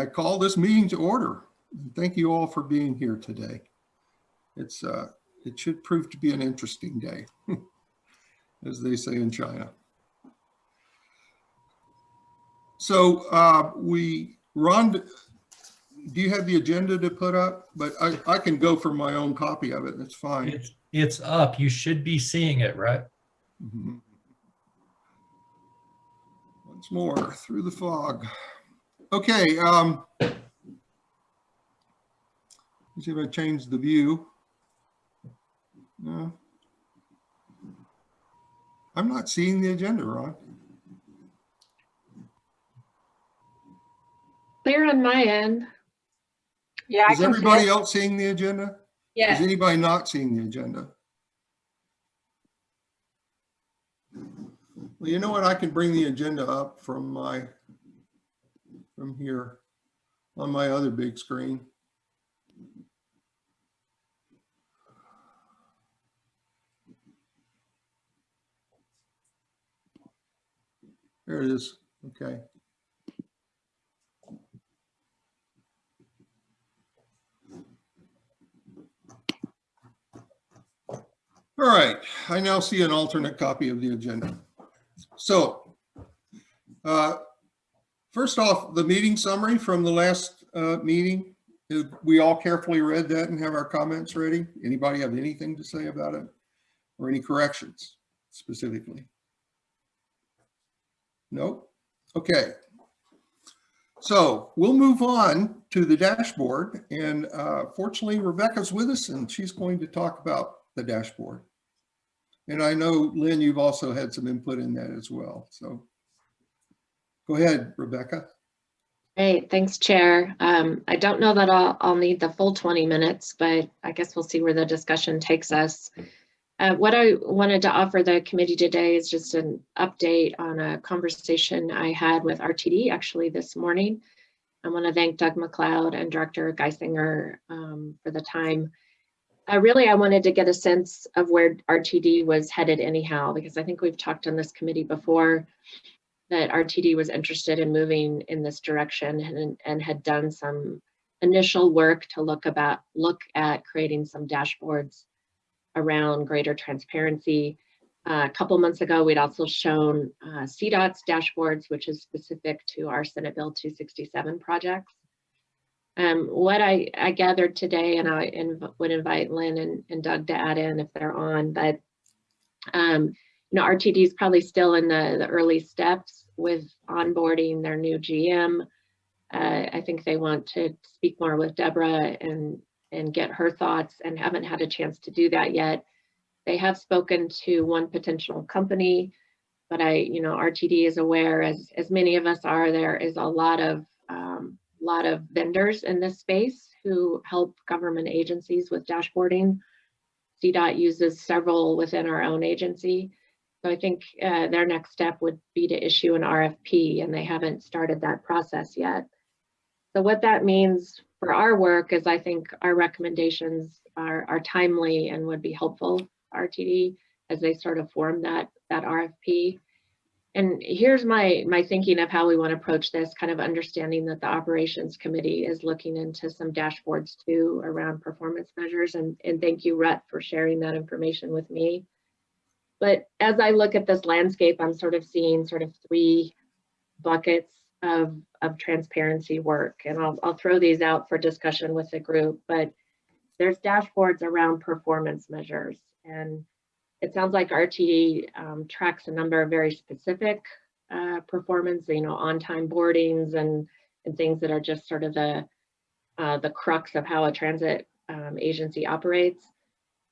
I call this meeting to order. Thank you all for being here today. It's uh, it should prove to be an interesting day, as they say in China. So uh, we, Ron, do you have the agenda to put up? But I, I can go for my own copy of it. that's fine. It's, it's up. You should be seeing it, right? Mhm. Once more, through the fog. Okay, um, let's see if I change the view. No. I'm not seeing the agenda, Ron. Clear on my end. Yeah, Is everybody else seeing the agenda? Is anybody not seeing the agenda? Well, you know what? I can bring the agenda up from my, from here on my other big screen. There it is. Okay. All right, I now see an alternate copy of the agenda. So, uh, first off, the meeting summary from the last uh, meeting, we all carefully read that and have our comments ready. Anybody have anything to say about it? Or any corrections specifically? Nope. Okay. So we'll move on to the dashboard and uh, fortunately Rebecca's with us and she's going to talk about the dashboard. And I know, Lynn, you've also had some input in that as well. So go ahead, Rebecca. Great, thanks, Chair. Um, I don't know that I'll, I'll need the full 20 minutes, but I guess we'll see where the discussion takes us. Uh, what I wanted to offer the committee today is just an update on a conversation I had with RTD actually this morning. I want to thank Doug McLeod and Director Guissinger um, for the time. Uh, really, I wanted to get a sense of where RTD was headed anyhow, because I think we've talked on this committee before that RTD was interested in moving in this direction and, and had done some initial work to look about look at creating some dashboards around greater transparency. Uh, a couple months ago, we'd also shown uh, CDOT's dashboards, which is specific to our Senate Bill 267 projects. Um, what I, I gathered today, and I inv would invite Lynn and, and Doug to add in if they're on, but um, you know, RTD is probably still in the, the early steps with onboarding their new GM. Uh, I think they want to speak more with Deborah and, and get her thoughts and haven't had a chance to do that yet. They have spoken to one potential company, but I, you know, RTD is aware, as, as many of us are, there is a lot of, um, lot of vendors in this space who help government agencies with dashboarding. CDOT uses several within our own agency. So I think uh, their next step would be to issue an RFP and they haven't started that process yet. So what that means for our work is I think our recommendations are, are timely and would be helpful RTD as they sort of form that, that RFP. And here's my, my thinking of how we want to approach this, kind of understanding that the operations committee is looking into some dashboards too around performance measures. And, and thank you, Rhett, for sharing that information with me. But as I look at this landscape, I'm sort of seeing sort of three buckets of, of transparency work. And I'll, I'll throw these out for discussion with the group, but there's dashboards around performance measures. And it sounds like RTD um, tracks a number of very specific uh, performance, you know, on-time boardings and, and things that are just sort of the, uh, the crux of how a transit um, agency operates.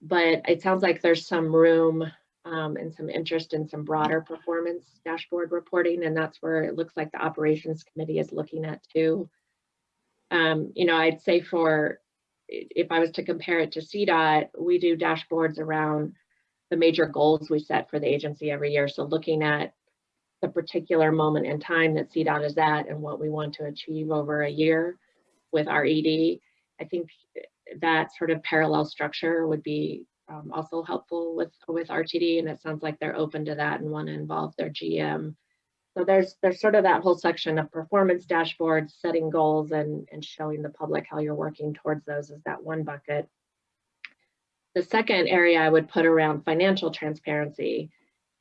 But it sounds like there's some room um, and some interest in some broader performance dashboard reporting, and that's where it looks like the operations committee is looking at too. Um, you know, I'd say for, if I was to compare it to CDOT, we do dashboards around the major goals we set for the agency every year. So looking at the particular moment in time that CDOT is at and what we want to achieve over a year with our ED, I think that sort of parallel structure would be um, also helpful with with RTD, and it sounds like they're open to that and want to involve their GM So there's, there's sort of that whole section of performance dashboards, setting goals and, and showing the public how you're working towards those is that one bucket. The second area I would put around financial transparency.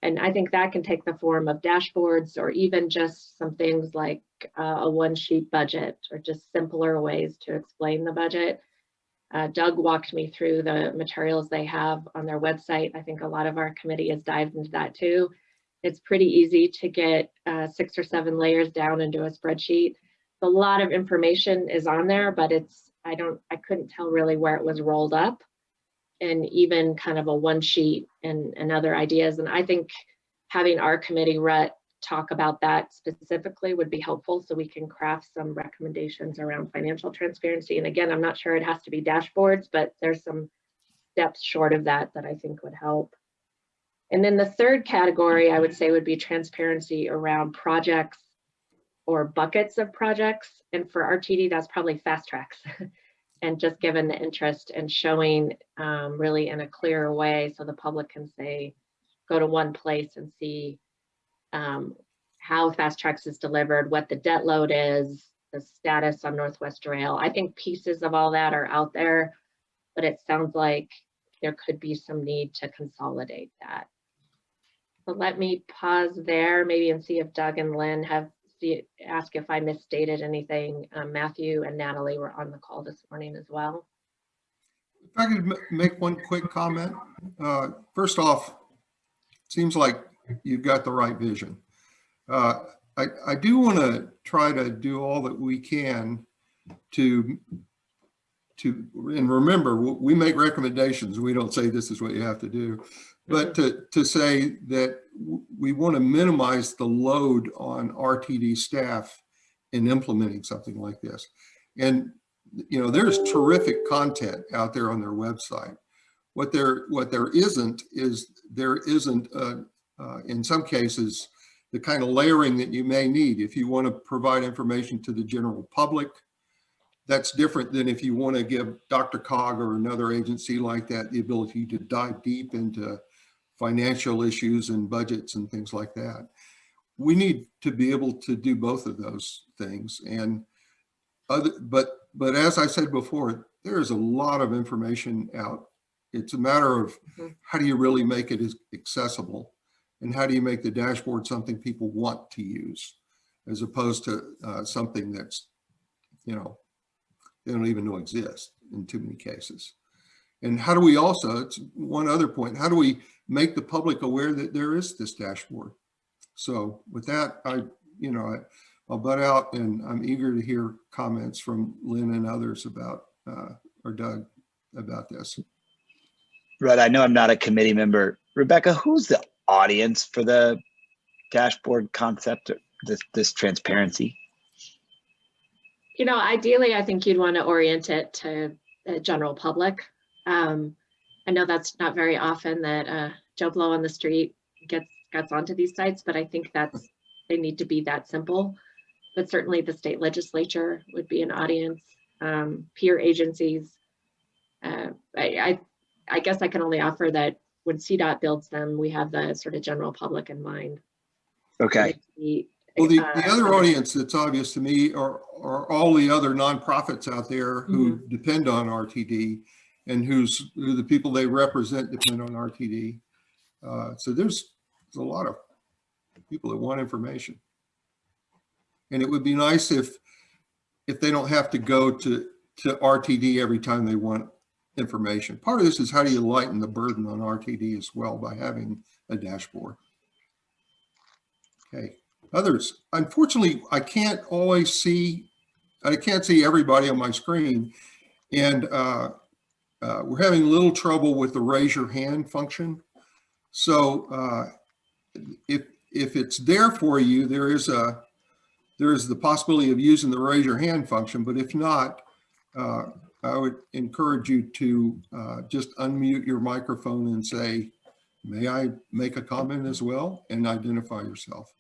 And I think that can take the form of dashboards or even just some things like uh, a one sheet budget or just simpler ways to explain the budget. Uh, Doug walked me through the materials they have on their website. I think a lot of our committee has dived into that too. It's pretty easy to get uh, six or seven layers down into a spreadsheet. A lot of information is on there, but it's, I don't, I couldn't tell really where it was rolled up. And even kind of a one sheet and, and other ideas. And I think having our committee Rhett talk about that specifically would be helpful so we can craft some recommendations around financial transparency. And again, I'm not sure it has to be dashboards, but there's some steps short of that that I think would help. And then the third category I would say would be transparency around projects or buckets of projects. And for RTD, that's probably FasTracks. and just given the interest and showing um, really in a clearer way so the public can say, go to one place and see um, how FasTracks is delivered, what the debt load is, the status on Northwest Rail. I think pieces of all that are out there, but it sounds like there could be some need to consolidate that. So let me pause there maybe and see if Doug and Lynn have see, ask if I misstated anything. Um, Matthew and Natalie were on the call this morning as well. If I could make one quick comment. Uh, First off, seems like you've got the right vision. Uh, I, I do want to try to do all that we can to, to, and remember, we make recommendations. We don't say this is what you have to do. But to, to say that we want to minimize the load on RTD staff in implementing something like this. And, you know, there's terrific content out there on their website. What there, what there isn't is there isn't, uh, uh, in some cases, the kind of layering that you may need. If you want to provide information to the general public, that's different than if you want to give DRCOG or another agency like that the ability to dive deep into financial issues and budgets and things like that. We need to be able to do both of those things. And other, but, but as I said before, there is a lot of information out. It's a matter of Mhm. how do you really make it accessible? And how do you make the dashboard something people want to use as opposed to uh, something that's, you know, they don't even know exists in too many cases. And how do we also, it's one other point, how do we make the public aware that there is this dashboard? So with that, I, you know, I- I'll butt out and I'm eager to hear comments from Lynn and others about, uh, or Doug about this. Right. I know I'm not a committee member. Rebecca, who's the audience for the dashboard concept, this, this transparency? You know, ideally, I think you'd want to orient it to the general public. Um, I know that's not very often that uh, Joe Blow on the street gets gets onto these sites, but I think that's they need to be that simple. But certainly, the state legislature would be an audience, um, peer agencies. Uh, I, I I guess I can only offer that when CDOT builds them, we have the sort of general public in mind. Okay. The, Well, the, uh, the other audience that's obvious to me are, are all the other nonprofits out there who depend on RTD and who's, who the people they represent depend on RTD. Uh, so there's, there's a lot of people that want information. And it would be nice if, if they don't have to go to, to RTD every time they want information. Part of this is how do you lighten the burden on RTD as well by having a dashboard? Okay. Others, unfortunately, I can't always see, I can't see everybody on my screen. And uh, uh, we're having a little trouble with the raise your hand function. So uh, if, if it's there for you, there is a, there is the possibility of using the raise your hand function, but if not, uh, I would encourage you to uh, just unmute your microphone and say, may I make a comment as well and identify yourself.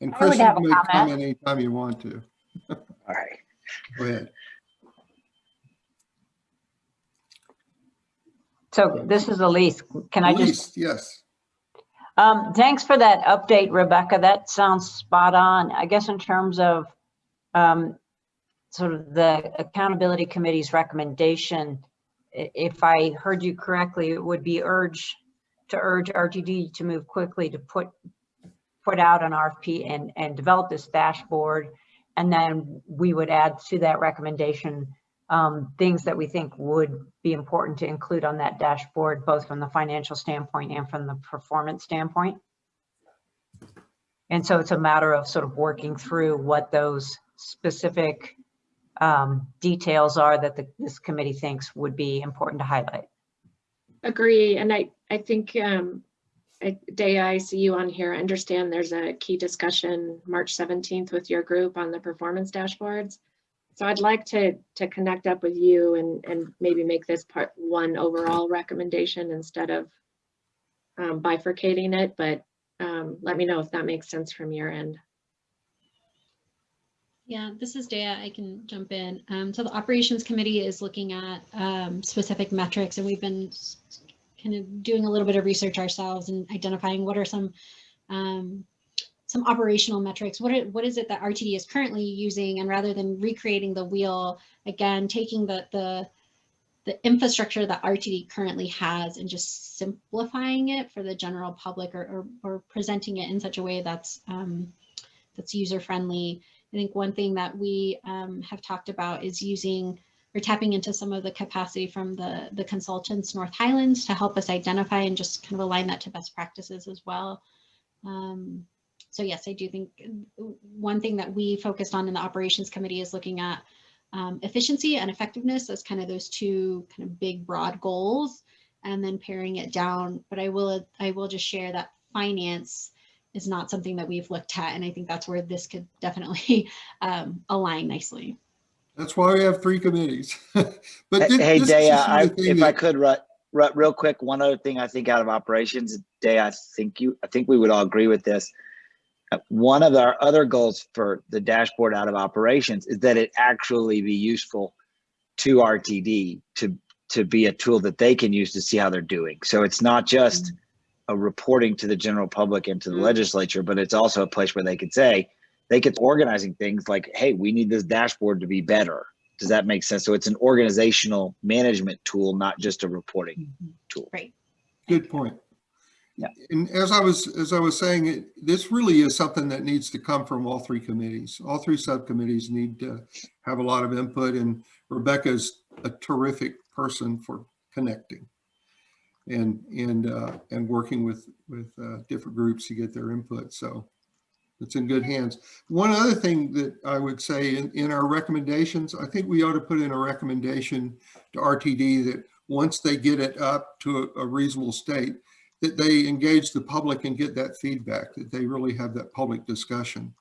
And Chris, you can a make a comment. comment anytime you want to. All right. Go ahead. So this is Elise. Can I just, Elise, yes. Um, thanks for that update, Rebecca. That sounds spot on. I guess in terms of um, sort of the accountability committee's recommendation, if I heard you correctly, it would be urge to urge RTD to move quickly to put put out an RFP and and develop this dashboard. And then we would add to that recommendation um, things that we think would be important to include on that dashboard, both from the financial standpoint and from the performance standpoint. And so it's a matter of sort of working through what those specific um, details are that the, this committee thinks would be important to highlight. Agree, and I, I think, um, I- Daya, I see you on here. I understand there's a key discussion March 17th with your group on the performance dashboards. So I'd like to, to connect up with you and, and maybe make this part one overall recommendation instead of um, bifurcating it, but um, let me know if that makes sense from your end. Yeah, this is Daya. I can jump in. Um, so the operations committee is looking at um, specific metrics and we've been kind of doing a little bit of research ourselves and identifying what are some um, some operational metrics. What, are, what is it that RTD is currently using? And rather than recreating the wheel, again, taking the, the, the infrastructure that RTD currently has and just simplifying it for the general public or, or, or presenting it in such a way that's, um, that's user friendly. I think one thing that we um, have talked about is using or tapping into some of the capacity from the, the consultants North Highlands to help us identify and just kind of align that to best practices as well. Um, so yes, I do think uh, one thing that we focused on in the operations committee is looking at um, efficiency and effectiveness as kind of those two kind of big broad goals and then paring it down. But I will I will just share that finance is not something that we've looked at. And I think that's where this could definitely um, align nicely. That's why we have three committees. But Hey, thi- hey, this Daya, I, of thing if I could, Rutt, Rutt, real quick, one other thing I think out of operations, Daya, I think you, I think we would all agree with this. One of our other goals for the dashboard out of operations is that it actually be useful to RTD to, to be a tool that they can use to see how they're doing. So it's not just a reporting to the general public and to the Mm. legislature, but it's also a place where they could say, they could organizing things like, hey, we need this dashboard to be better. Does that make sense? So it's an organizational management tool, not just a reporting tool. Right. Good point. Yeah. And as I was, as I was saying, it- this really is something that needs to come from all three committees. All three subcommittees need to have a lot of input and Rebecca's a terrific person for connecting and, and, uh, and working with, with, uh, different groups to get their input. So it's in good hands. One other thing that I would say in, in our recommendations, I think we ought to put in a recommendation to RTD that once they get it up to a, a reasonable state, that they engage the public and get that feedback, that they really have that public discussion.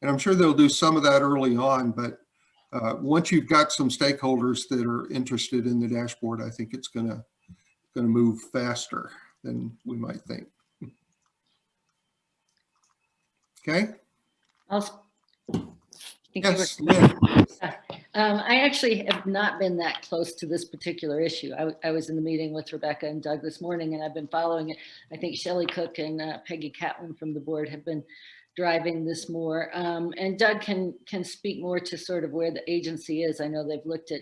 And I'm sure they'll do some of that early on, but uh, once you've got some stakeholders that are interested in the dashboard, I think it's gonna, gonna move faster than we might think. Okay, I'll s- Thank you for- yes, Um, I actually have not been that close to this particular issue. I was in the meeting with Rebecca and Doug this morning and I've been following it. I think Shelley Cook and uh, Peggy Catlin from the board have been driving this more. Um, and Doug can, can speak more to sort of where the agency is. I know they've looked at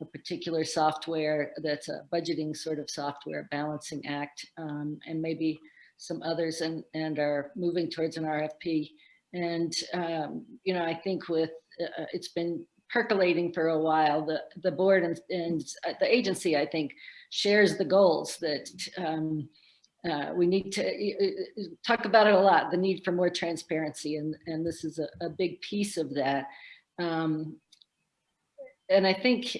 a particular software that's a budgeting sort of software balancing act um, and maybe some others and, and are moving towards an RFP. And, um, you know, I think with, uh, it's been percolating for a while. The, the board and, and the agency, I think, shares the goals that um, uh, we need to uh, uh, talk about it a lot, the need for more transparency. And, and this is a, a big piece of that. Um, and I think,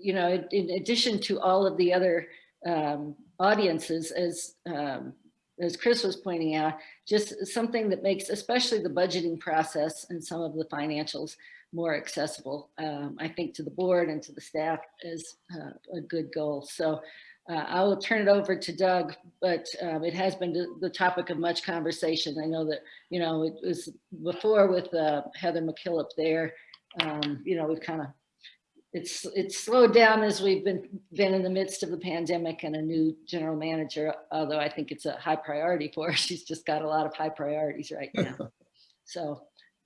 you know, in- addition to all of the other um, audiences, as um, as Chris was pointing out, just something that makes, especially the budgeting process and some of the financials more accessible, um, I think to the board and to the staff is uh, a good goal. So uh, I will turn it over to Doug, but um, it has been the- the topic of much conversation. I know that, you know, it was before with uh, Heather McKillop there, um, you know, we've kind of it's, it's slowed down as we've been, been in the midst of the pandemic and a new general manager, although I think it's a high priority for her. She's just got a lot of high priorities right now. So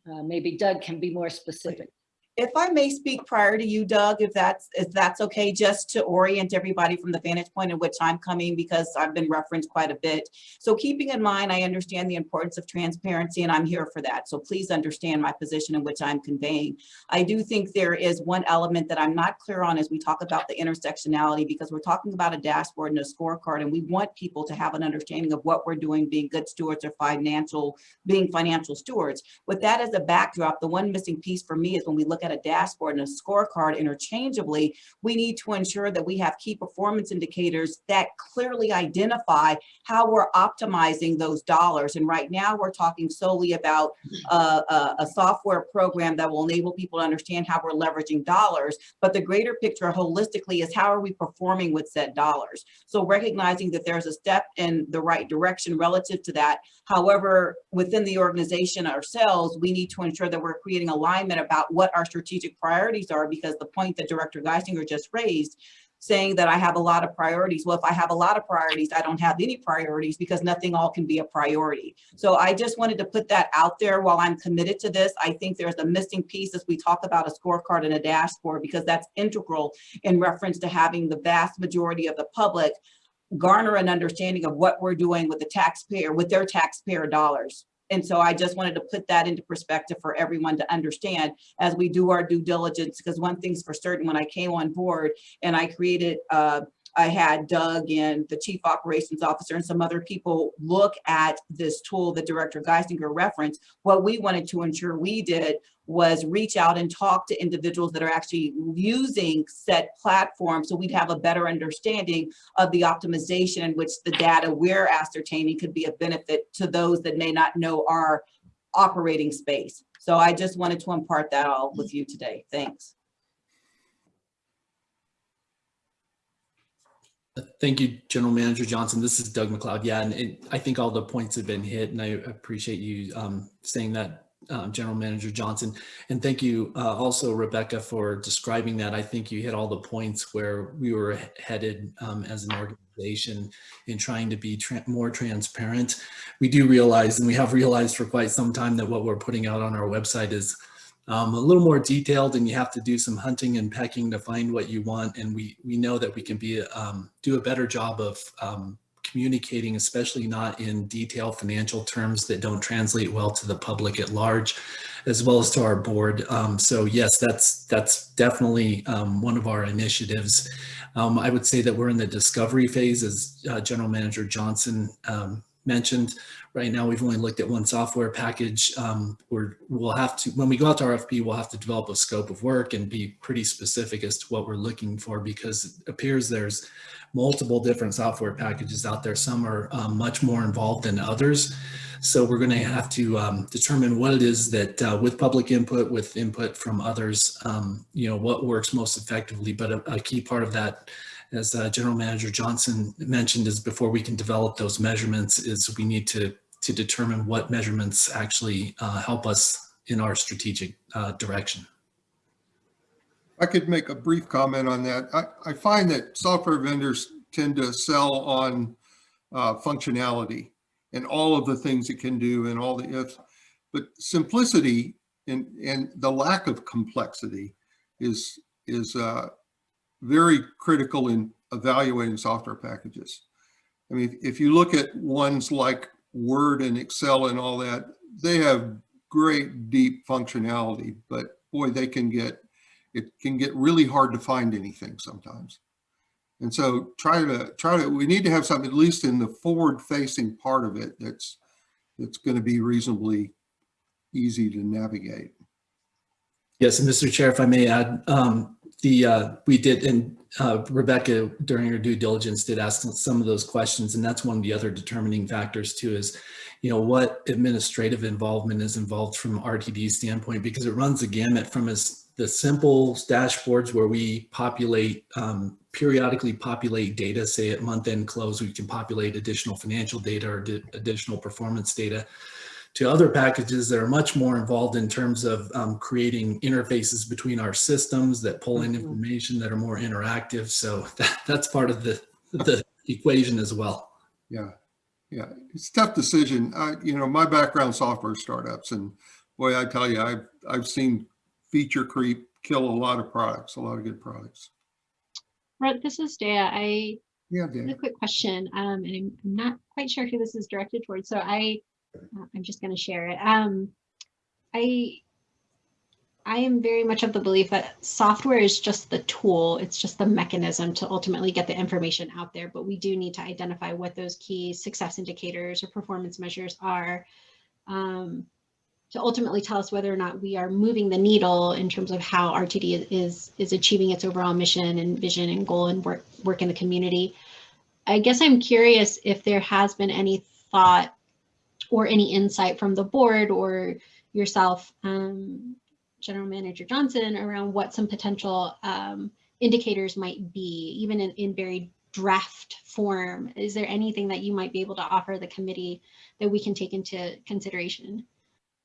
uh, maybe Doug can be more specific. If I may speak prior to you, Doug, if that's, if that's okay, just to orient everybody from the vantage point in which I'm coming, because I've been referenced quite a bit. So keeping in mind, I understand the importance of transparency and I'm here for that. So please understand my position in which I'm conveying. I do think there is one element that I'm not clear on as we talk about the intersectionality, because we're talking about a dashboard and a scorecard, and we want people to have an understanding of what we're doing, being good stewards or financial, being financial stewards. With that as a backdrop, the one missing piece for me is when we look at a dashboard and a scorecard interchangeably, we need to ensure that we have key performance indicators that clearly identify how we're optimizing those dollars. And right now we're talking solely about a, a software program that will enable people to understand how we're leveraging dollars. But the greater picture holistically is how are we performing with said dollars? So recognizing that there's a step in the right direction relative to that. However, within the organization ourselves, we need to ensure that we're creating alignment about what our strategic priorities are because the point that Director Guissinger just raised, saying that I have a lot of priorities. Well, if I have a lot of priorities, I don't have any priorities because nothing all can be a priority. So I just wanted to put that out there while I'm committed to this. I think there's a missing piece as we talk about a scorecard and a dashboard because that's integral in reference to having the vast majority of the public garner an understanding of what we're doing with the taxpayer, with their taxpayer dollars. And so I just wanted to put that into perspective for everyone to understand as we do our due diligence, because one thing's for certain, when I came on board and I created, uh, I had Doug and the chief operations officer and some other people look at this tool that Director Guissinger referenced. What we wanted to ensure we did was reach out and talk to individuals that are actually using set platforms so we'd have a better understanding of the optimization in which the data we're ascertaining could be a benefit to those that may not know our operating space. So I just wanted to impart that all with you today. Thanks. Thank you, General Manager Johnson. This is Doug McLeod. Yeah, and it, I think all the points have been hit, and I appreciate you um, saying that, um, General Manager Johnson. And thank you uh, also, Rebecca, for describing that. I think you hit all the points where we were headed um, as an organization in trying to be tra more transparent. We do realize, and we have realized for quite some time that what we're putting out on our website is um, a little more detailed and you have to do some hunting and pecking to find what you want. And we, we know that we can be, um, do a better job of um, communicating, especially not in detailed financial terms that don't translate well to the public at large, as well as to our board. Um, so yes, that's, that's definitely um, one of our initiatives. Um, I would say that we're in the discovery phase as uh, General Manager Johnson mentioned. Right now, we've only looked at one software package. Um, we're, we'll have to, when we go out to RFP, we'll have to develop a scope of work and be pretty specific as to what we're looking for because it appears there's multiple different software packages out there. Some are um, much more involved than others. So we're going to have to um, determine what it is that uh, with public input, with input from others, um, you know, what works most effectively. But a, a key part of that as uh, General Manager Johnson mentioned, is before we can develop those measurements is we need to to determine what measurements actually uh, help us in our strategic uh, direction. I could make a brief comment on that. I, I find that software vendors tend to sell on uh, functionality and all of the things it can do and all the ifs, but simplicity and, and the lack of complexity is, is uh, very critical in evaluating software packages. I mean, if you look at ones like Word and Excel and all that, they have great deep functionality, but boy, they can get, it can get really hard to find anything sometimes. And so try to, try to, we need to have something at least in the forward facing part of it that's, that's going to be reasonably easy to navigate. Yes, and Mr. Chair, if I may add, um, the uh, we did, and uh, Rebecca during her due diligence did ask some of those questions, and that's one of the other determining factors too. Is you know what administrative involvement is involved from RTD standpoint because it runs the gamut from as the simple dashboards where we populate um, periodically populate data, say at month end close, we can populate additional financial data or additional performance data to other packages that are much more involved in terms of um, creating interfaces between our systems that pull in Mhm. information that are more interactive. So that, that's part of the, the equation as well. Yeah, yeah, it's a tough decision. I, you know, my background software startups and boy, I tell you, I've, I've seen feature creep kill a lot of products, a lot of good products. Brett, this is Dea. I Yeah, have a quick question, um, and I'm not quite sure who this is directed towards, so I, I'm just gonna share it. Um, I, I am very much of the belief that software is just the tool, it's just the mechanism to ultimately get the information out there, but we do need to identify what those key success indicators or performance measures are. Um, to ultimately tell us whether or not we are moving the needle in terms of how RTD is is achieving its overall mission and vision and goal and work work in the community. I guess I'm curious if there has been any thought or any insight from the board or yourself, um, General Manager Johnson, around what some potential um, indicators might be, even in, in very draft form. Is there anything that you might be able to offer the committee that we can take into consideration?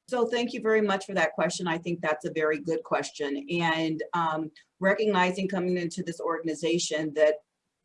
So thank you very much for that question. I think that's a very good question. And um, recognizing coming into this organization that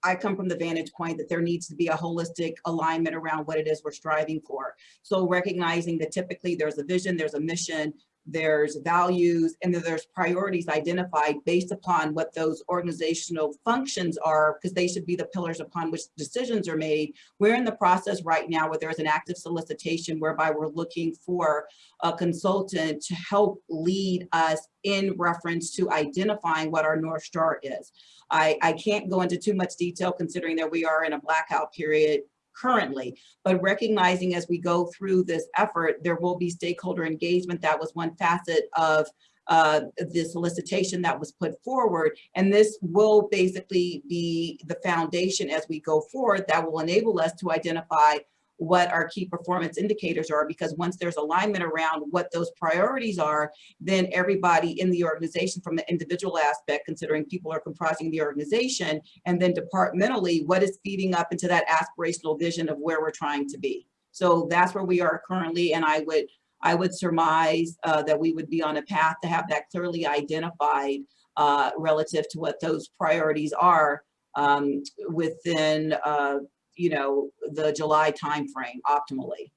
I come from the vantage point that there needs to be a holistic alignment around what it is we're striving for. So recognizing that typically there's a vision, there's a mission, there's values, and then there's priorities identified based upon what those organizational functions are, because they should be the pillars upon which decisions are made. We're in the process right now where there's an active solicitation whereby we're looking for a consultant to help lead us in reference to identifying what our North Star is. I, I can't go into too much detail considering that we are in a blackout period currently, but recognizing as we go through this effort, there will be stakeholder engagement. That was one facet of uh, the solicitation that was put forward. And this will basically be the foundation as we go forward that will enable us to identify what our key performance indicators are, because once there's alignment around what those priorities are, then everybody in the organization from the individual aspect, considering people are comprising the organization, and then departmentally, what is feeding up into that aspirational vision of where we're trying to be. So that's where we are currently, and I would I would surmise uh, that we would be on a path to have that clearly identified uh, relative to what those priorities are um, within, uh, you know, the July timeframe optimally.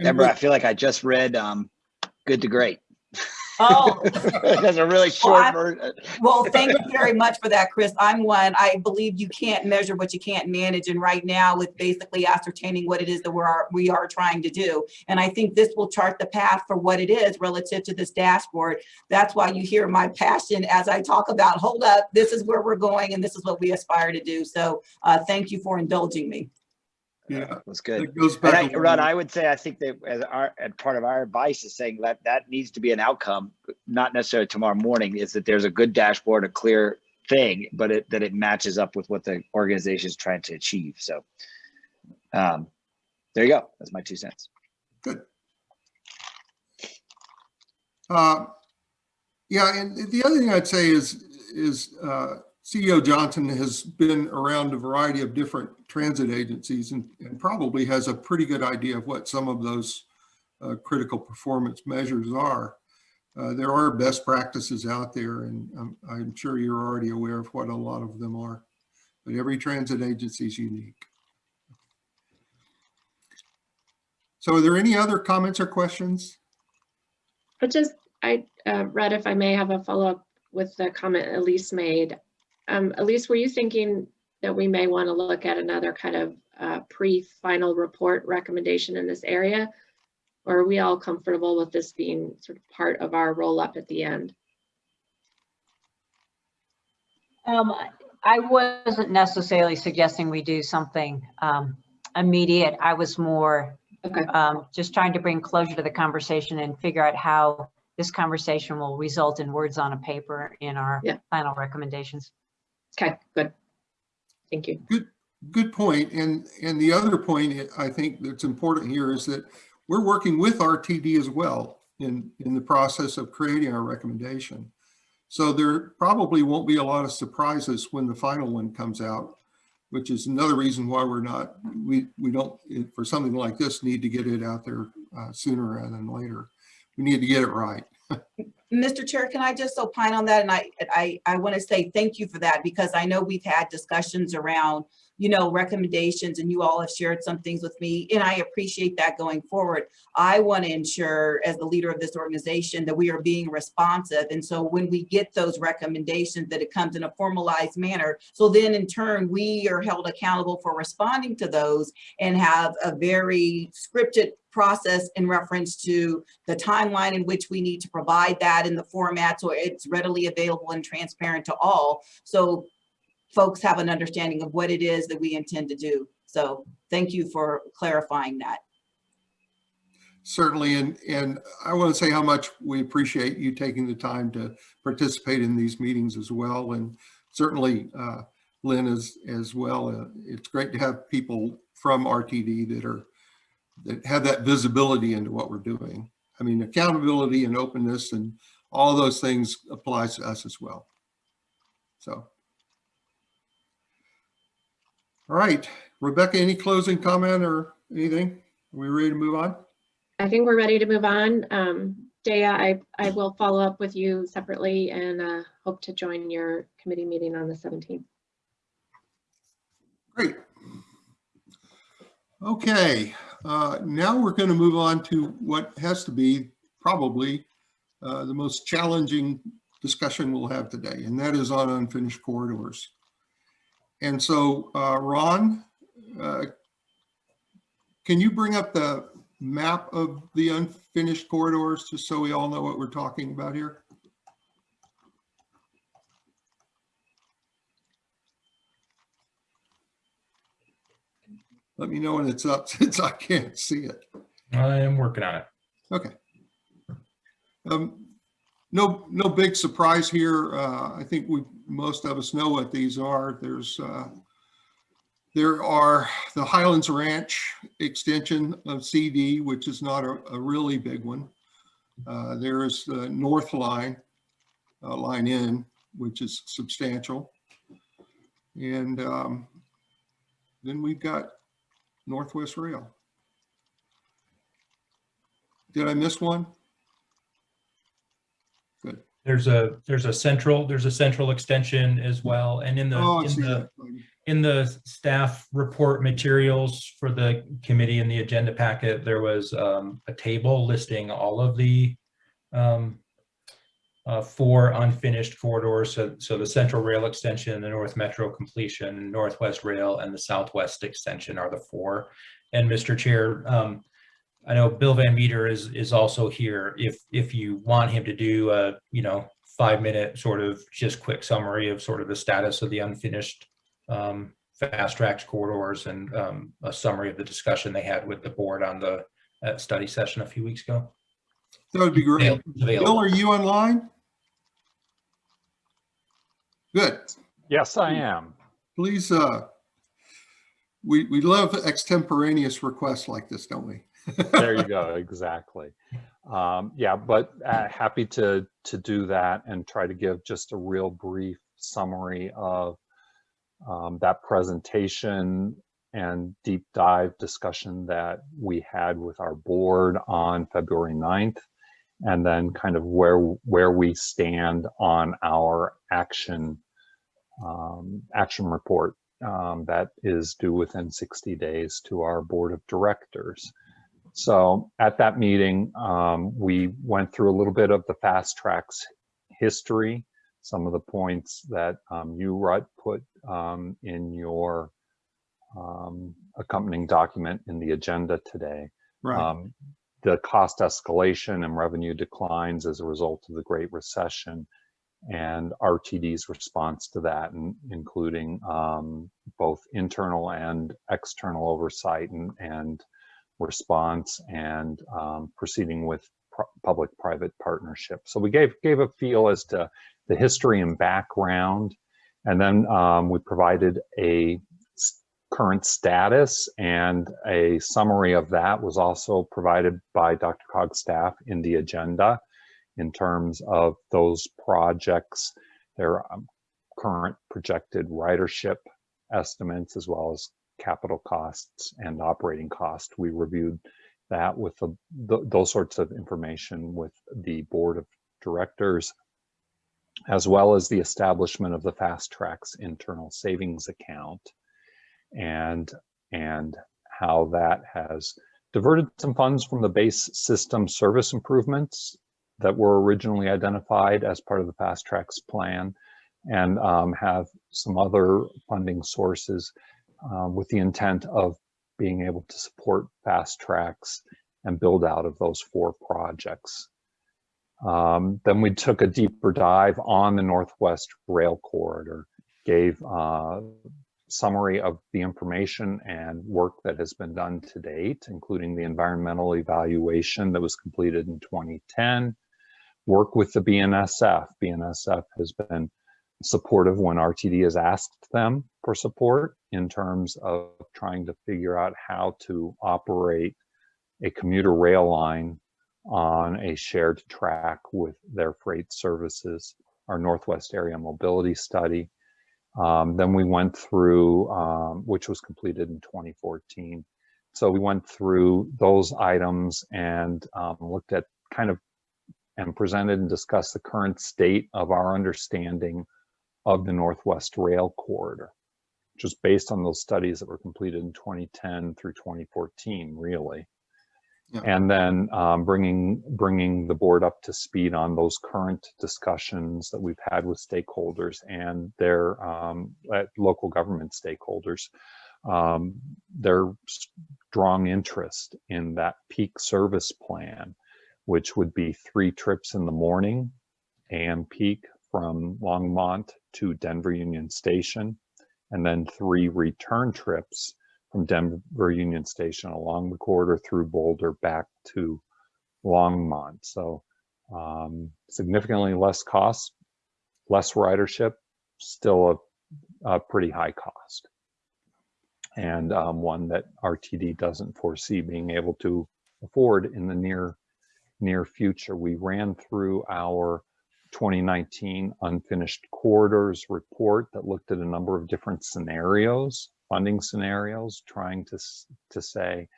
Deborah, I feel like I just read um, Good to Great. Oh, That's a really I- short version. well, thank you very much for that, Chris. I'm one, I believe you can't measure what you can't manage. And right now with basically ascertaining what it is that we're, we are trying to do. And I think this will chart the path for what it is relative to this dashboard. That's why you hear my passion as I talk about, hold up, this is where we're going and this is what we aspire to do. So uh, thank you for indulging me. Yeah, That's good. it goes And back. I, a Rod. I would say, I think that as our, as part of our advice is saying that that needs to be an outcome, not necessarily tomorrow morning, is that there's a good dashboard, a clear thing, but it, that it matches up with what the organization is trying to achieve. So, um, there you go. That's my two cents. Good. Uh, Yeah, and the other thing I'd say is, is uh, CEO Johnson has been around a variety of different transit agencies and, and probably has a pretty good idea of what some of those uh, critical performance measures are. Uh, There are best practices out there, and I'm, I'm sure you're already aware of what a lot of them are. But every transit agency is unique. So are there any other comments or questions? But just, I, uh, Red, if I may have a follow-up with the comment Elise made. Um, Elise, were you thinking that we may want to look at another kind of uh, pre-final report recommendation in this area? Or are we all comfortable with this being sort of part of our roll-up at the end? Um, I wasn't necessarily suggesting we do something um, immediate. I was more Okay, um, just trying to bring closure to the conversation and figure out how this conversation will result in words on a paper in our Yeah. final recommendations. okay, good. Thank you. Good good point. And, and the other point I think that's important here is that we're working with RTD as well in, in the process of creating our recommendation. So there probably won't be a lot of surprises when the final one comes out. which is another reason why we're not, we, we don't, for something like this, need to get it out there uh, sooner rather than later. We need to get it right. Mr. Chair, can I just opine on that? And I, I, I want to say thank you for that because I know we've had discussions around, you know, recommendations and you all have shared some things with me and I appreciate that going forward. I want to ensure as the leader of this organization that we are being responsive. And so when we get those recommendations, that it comes in a formalized manner. So then in turn, we are held accountable for responding to those and have a very scripted process in reference to the timeline in which we need to provide that in the format so it's readily available and transparent to all. So folks have an understanding of what it is that we intend to do. So thank you for clarifying that. Certainly, and, and I want to say how much we appreciate you taking the time to participate in these meetings as well. And certainly uh, Lynn as, as well. Uh, It's great to have people from RTD that are, that have that visibility into what we're doing. I mean, accountability and openness and all those things applies to us as well. So. All right, Rebecca, any closing comment or anything? Are we ready to move on? I think we're ready to move on. Um, Dea, I, I will follow up with you separately and uh, hope to join your committee meeting on the 17th. Great. Okay, uh, now we're going to move on to what has to be probably uh, the most challenging discussion we'll have today, and that is on unfinished corridors. And so, uh, Ron, uh, can you bring up the map of the unfinished corridors, just so we all know what we're talking about here? Let me know when it's up, since I can't see it. I am working on it. Okay. Um, no, no big surprise here. Uh, I think we, most of us know what these are. There's, uh, there are the Highlands Ranch extension of CD, which is not a, a really big one. Uh, there is the North Line, uh, Line N, which is substantial. And, um, then we've got Northwest Rail. Did I miss one? Good. There's a, there's a central, there's a central extension as well. And in the, Oh, in the, in the staff report materials for the committee in the agenda packet, there was um, a table listing all of the um, uh, four unfinished corridors. So, so the Central Rail Extension, the North Metro completion, Northwest Rail, and the Southwest Extension are the four. And Mr. Chair, um, I know Bill Van Meter is, is also here. If, if you want him to do a, you know, five minute sort of just quick summary of sort of the status of the unfinished um, fast tracked corridors and um, a summary of the discussion they had with the board on the uh, study session a few weeks ago. That would be great. Bill, are you online? Good. Yes, I am. Please, uh, we, we love extemporaneous requests like this, don't we? There you go, exactly. Um, yeah, but uh, happy to to do that and try to give just a real brief summary of um, that presentation and deep dive discussion that we had with our board on February 9th, and then kind of where where we stand on our action um, action report um, that is due within 60 days to our board of directors. So at that meeting, um, we went through a little bit of the FasTracks history, some of the points that um, you, Rutt, put um, in your um, accompanying document in the agenda today. Right. Um, the cost escalation and revenue declines as a result of the Great Recession and RTD's response to that, and including um, both internal and external oversight and, and response and um, proceeding with public-private partnership. So we gave gave a feel as to the history and background, and then um, we provided a current status and a summary of that was also provided by DRCOG's staff in the agenda in terms of those projects, their um, current projected ridership estimates as well as capital costs and operating costs. We reviewed that with the, th those sorts of information with the board of directors, as well as the establishment of the FasTracks internal savings account and, and how that has diverted some funds from the base system service improvements that were originally identified as part of the FasTracks plan and um, have some other funding sources uh, with the intent of being able to support FasTracks and build out of those four projects. Um, then we took a deeper dive on the Northwest Rail Corridor, gave uh, summary of the information and work that has been done to date, including the environmental evaluation that was completed in 2010, work with the BNSF. BNSF has been supportive when RTD has asked them for support in terms of trying to figure out how to operate a commuter rail line on a shared track with their freight services, our Northwest Area Mobility Study. Um, then we went through, um, which was completed in 2014. So we went through those items and um, looked at kind of and presented and discussed the current state of our understanding of the Northwest Rail Corridor, just based on those studies that were completed in 2010 through 2014, really. Yeah. And then um, bringing bringing the board up to speed on those current discussions that we've had with stakeholders and their um, local government stakeholders, um, their strong interest in that peak service plan, which would be three trips in the morning, AM peak from Longmont to Denver Union Station, and then three return trips from Denver Union Station along the corridor through Boulder back to Longmont. So um, significantly less cost, less ridership, still a, a pretty high cost. And um, one that RTD doesn't foresee being able to afford in the near near future. We ran through our 2019 unfinished corridors report that looked at a number of different scenarios funding scenarios, trying to, to say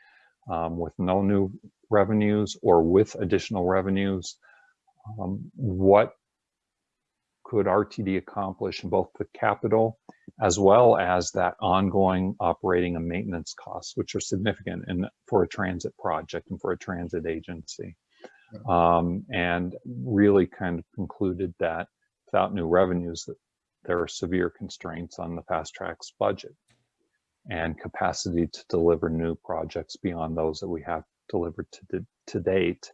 um, with no new revenues or with additional revenues, um, what could RTD accomplish in both the capital as well as that ongoing operating and maintenance costs, which are significant in, for a transit project and for a transit agency. Um, and really kind of concluded that without new revenues, that there are severe constraints on the FasTracks budget and capacity to deliver new projects beyond those that we have delivered to, to date.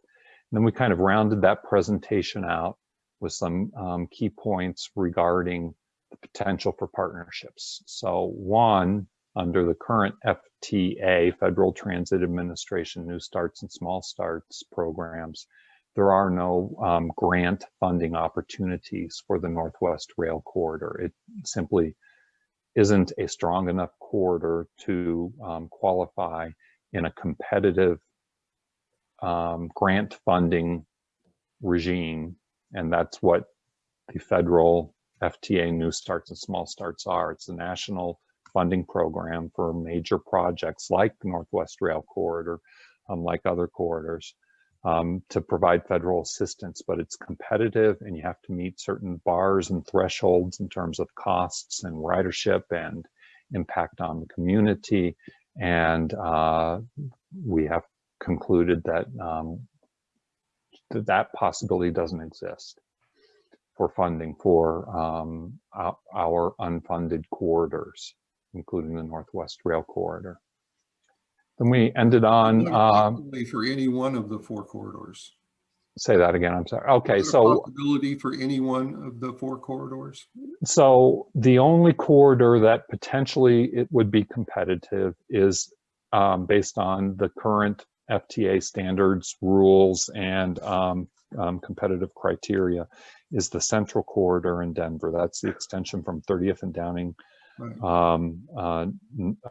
And then we kind of rounded that presentation out with some um, key points regarding the potential for partnerships. So one, under the current FTA, Federal Transit Administration New Starts and Small Starts programs, there are no um, grant funding opportunities for the Northwest Rail Corridor. It simply isn't a strong enough corridor to um, qualify in a competitive um, grant funding regime. And that's what the federal FTA New Starts and Small Starts are. It's a national funding program for major projects like the Northwest Rail Corridor, um, like other corridors um, to provide federal assistance, but it's competitive and you have to meet certain bars and thresholds in terms of costs and ridership and impact on the community. And uh, we have concluded that, um, that that possibility doesn't exist for funding for um, our unfunded corridors, including the Northwest Rail Corridor. Then we ended on, um, For any one of the four corridors. say that again, I'm sorry. Okay, Is there a so, Possibility for any one of the four corridors? so the only corridor that potentially it would be competitive is um, based on the current FTA standards, rules, and um, um, competitive criteria is the central corridor in Denver. That's the extension from 30th and Downing. Um, uh,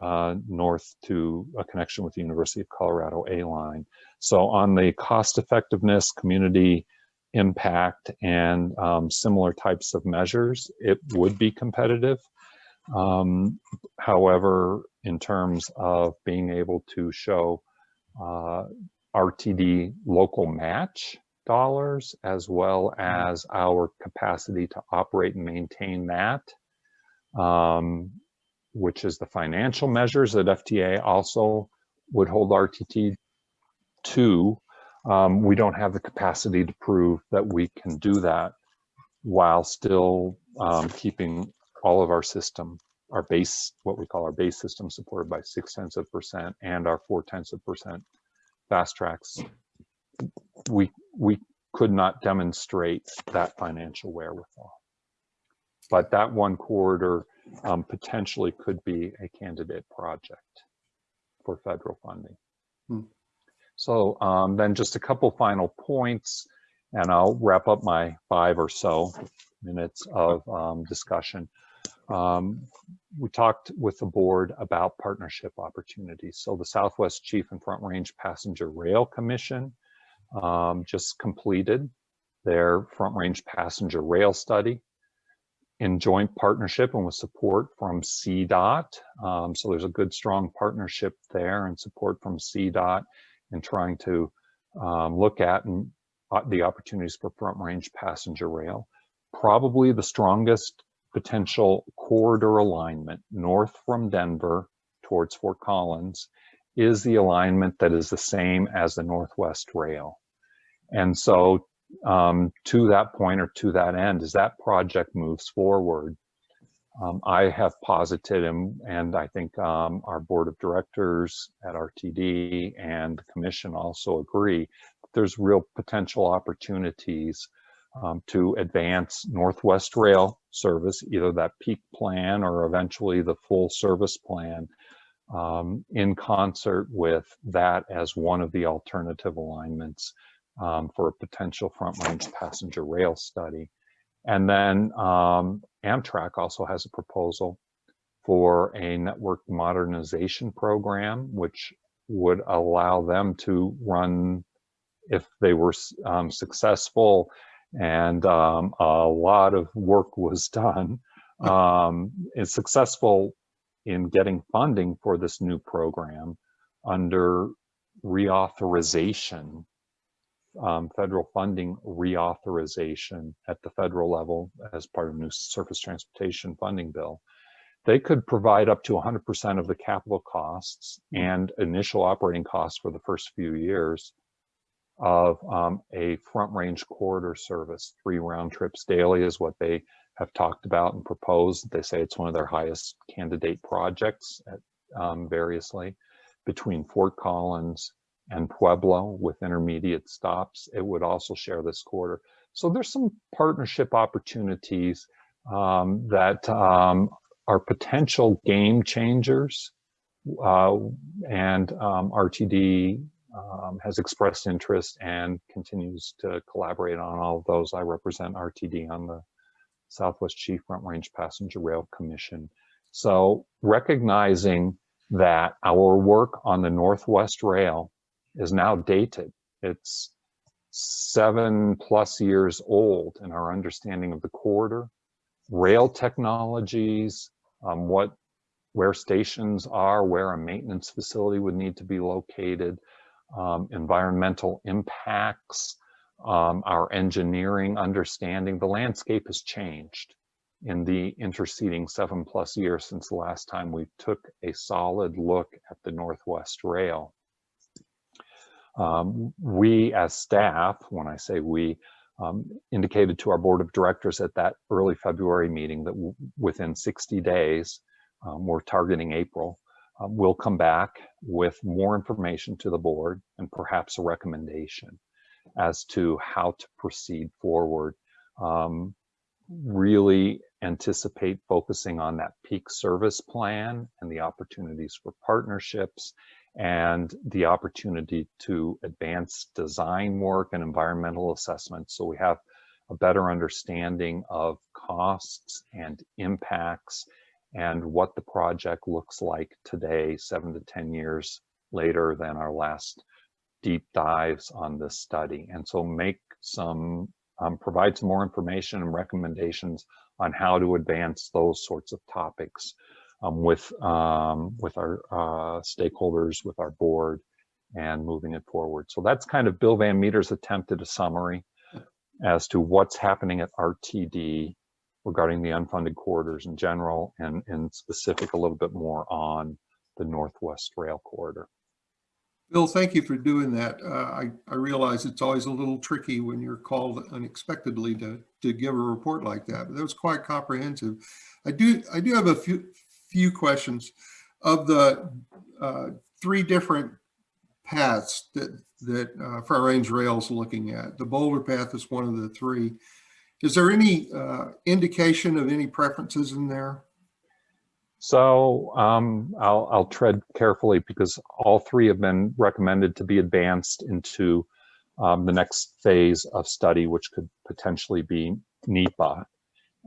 uh, north to a connection with the University of Colorado A line. So on the cost effectiveness, community impact, and um, similar types of measures, it would be competitive. Um, however, in terms of being able to show uh, RTD local match dollars as well as our capacity to operate and maintain that, um, which is the financial measures that FTA also would hold RTD to. Um, we don't have the capacity to prove that we can do that while still um, keeping all of our system, our base, what we call our base system supported by six tenths of percent and our four tenths of percent FasTracks. We, we could not demonstrate that financial wherewithal. But that one corridor um, potentially could be a candidate project for federal funding. Hmm. So um, then just a couple final points and I'll wrap up my five or so minutes of um, discussion. Um, we talked with the board about partnership opportunities. So the Southwest Chief and Front Range Passenger Rail Commission um, just completed their Front Range Passenger Rail Study in joint partnership and with support from CDOT. Um, so there's a good strong partnership there and support from CDOT in trying to um, look at and uh, the opportunities for front range passenger rail. Probably the strongest potential corridor alignment north from Denver towards Fort Collins is the alignment that is the same as the Northwest Rail. And so um, to that point or to that end, as that project moves forward, um, I have posited and, and I think um, our board of directors at RTD and the commission also agree that there's real potential opportunities um, to advance Northwest Rail service, either that peak plan or eventually the full service plan um, in concert with that as one of the alternative alignments um, for a potential front range passenger rail study. And then um, Amtrak also has a proposal for a network modernization program, which would allow them to run if they were um, successful and um, a lot of work was done, um, is successful in getting funding for this new program under reauthorization, um, federal funding reauthorization at the federal level as part of new surface transportation funding bill. They could provide up to 100% of the capital costs and initial operating costs for the first few years of um, a front range corridor service. Three round trips daily is what they have talked about and proposed. They say it's one of their highest candidate projects at, um, variously between Fort Collins and Pueblo with intermediate stops. It would also share this corridor. So there's some partnership opportunities um, that um, are potential game changers uh, and um, RTD um, has expressed interest and continues to collaborate on all of those. I represent RTD on the Southwest Chief Front Range Passenger Rail Commission. So recognizing that our work on the Northwest Rail is now dated. It's seven plus years old in our understanding of the corridor, rail technologies, um, what where stations are, where a maintenance facility would need to be located, um, environmental impacts, um, our engineering understanding. The landscape has changed in the interceding seven plus years since the last time we took a solid look at the Northwest Rail. Um, we as staff, when I say we, um, indicated to our board of directors at that early February meeting that within 60 days, um, we're targeting April, uh, we'll come back with more information to the board and perhaps a recommendation as to how to proceed forward. Um, really anticipate focusing on that peak service plan and the opportunities for partnerships and the opportunity to advance design work and environmental assessments so we have a better understanding of costs and impacts and what the project looks like today, seven to 10 years later than our last deep dives on this study. And so make some um, provide some more information and recommendations on how to advance those sorts of topics um, with um, with our uh, stakeholders, with our board, and moving it forward. So that's kind of Bill Van Meter's attempt at a summary as to what's happening at RTD regarding the unfunded corridors in general, and in specific a little bit more on the Northwest Rail Corridor. Bill, thank you for doing that. Uh, I, I realize it's always a little tricky when you're called unexpectedly to, to give a report like that, but that was quite comprehensive. I do, I do have a few, few questions. Of the uh, three different paths that, that uh, Front Range Rail's looking at, the Boulder path is one of the three. Is there any uh, indication of any preferences in there? So um, I'll, I'll tread carefully because all three have been recommended to be advanced into um, the next phase of study, which could potentially be NEPA.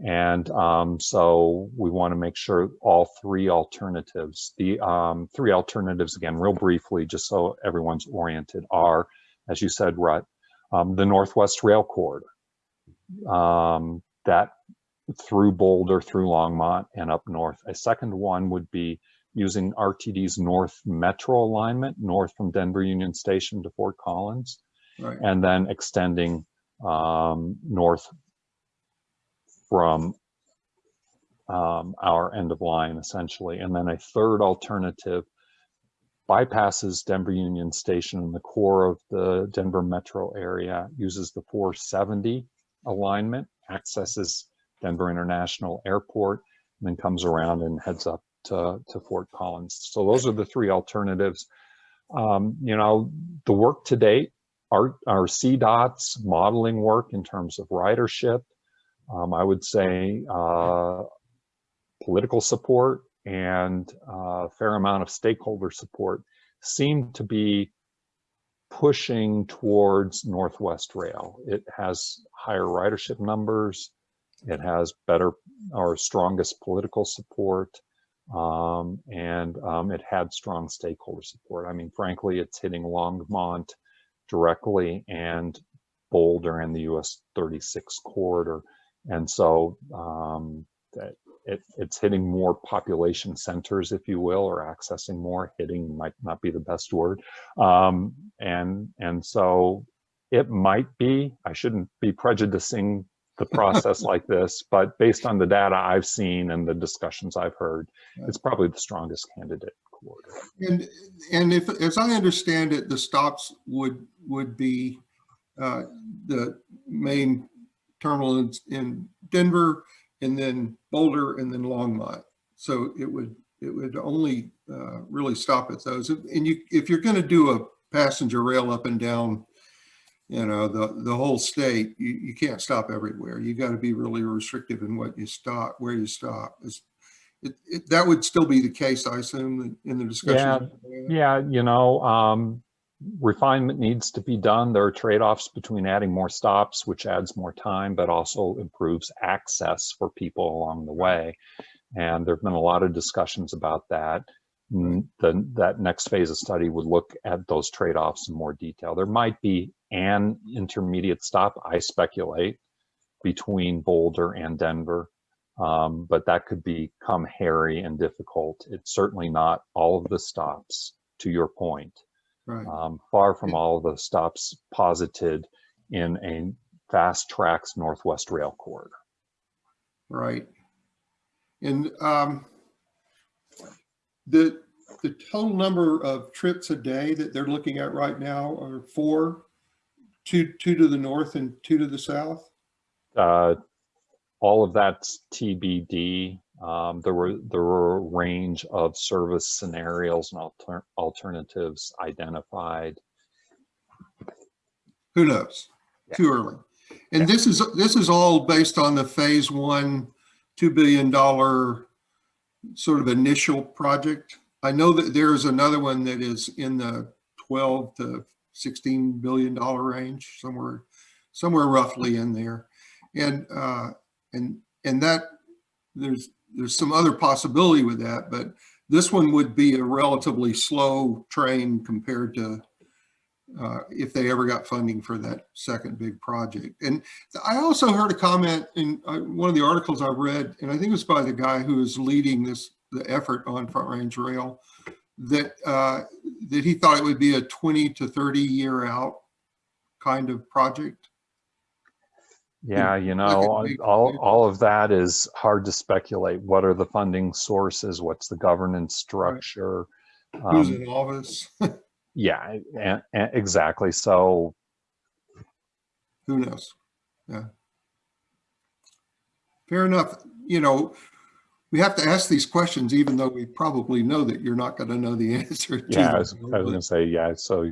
And um, so we want to make sure all three alternatives, the um, three alternatives, again, real briefly, just so everyone's oriented, are, as you said, Rutt, um, the Northwest Rail Corridor. Um, that through Boulder, through Longmont, and up north. A second one would be using RTD's North Metro alignment, north from Denver Union Station to Fort Collins, Right. and then extending um, north from um, our end of line, essentially. And then a third alternative bypasses Denver Union Station in the core of the Denver metro area, uses the 470 alignment, accesses Denver International Airport, and then comes around and heads up to, to Fort Collins. So those are the three alternatives. Um, you know, the work to date, our, our CDOT's modeling work in terms of ridership, um, I would say uh, political support and a fair amount of stakeholder support seem to be pushing towards Northwest Rail. It has higher ridership numbers. It has better or strongest political support. Um, and um, it had strong stakeholder support. I mean, frankly, it's hitting Longmont directly and Boulder and the US 36 corridor. And so um, it, it's hitting more population centers, if you will, or accessing more. Hitting might not be the best word. Um, and, and so it might be, I shouldn't be prejudicing the process like this, but based on the data I've seen and the discussions I've heard, it's probably the strongest candidate. And, and if, as I understand it, the stops would, would be uh, the main terminal in, in Denver and then Boulder and then Longmont. So it would, it would only uh, really stop at those. And you, if you're going to do a passenger rail up and down, you know, the, the whole state, you, you can't stop everywhere. You got to be really restrictive in what you stop, where you stop. It, it, that would still be the case, I assume, in the discussion. Yeah, you know, um, refinement needs to be done. There are trade-offs between adding more stops, which adds more time, but also improves access for people along the way. And there've been a lot of discussions about that. Mm, The, that next phase of study would look at those trade-offs in more detail. There might be an intermediate stop, I speculate, between Boulder and Denver. Um, but that could become hairy and difficult. It's certainly not all of the stops, to your point Right. um, far from all the stops posited in a FasTracks Northwest Rail corridor. Right. And um, the, the total number of trips a day that they're looking at right now are four, two, two to the north and two to the south? Uh, all of that's TBD. Um, there were there were a range of service scenarios and alter alternatives identified. Who knows? Too early. And this is, this is all based on the phase one, $2 billion sort of initial project. I know that there is another one that is in the 12 to 16 billion dollar range, somewhere, somewhere roughly in there. And, uh, and, and that, there's, there's some other possibility with that, but this one would be a relatively slow train compared to uh, if they ever got funding for that second big project. And I also heard a comment in uh, one of the articles I read, and I think it was by the guy who is leading this, the effort on Front Range Rail, that, uh, that he thought it would be a 20 to 30 year out kind of project. Yeah, you know, all, all, of that is hard to speculate. What are the funding sources? What's the governance structure? Who's Um, in office? yeah, and, and exactly. So Who knows? Yeah. Fair enough. You know, we have to ask these questions, even though we probably know that you're not going to know the answer to yeah, I was, was gonna say, yeah, so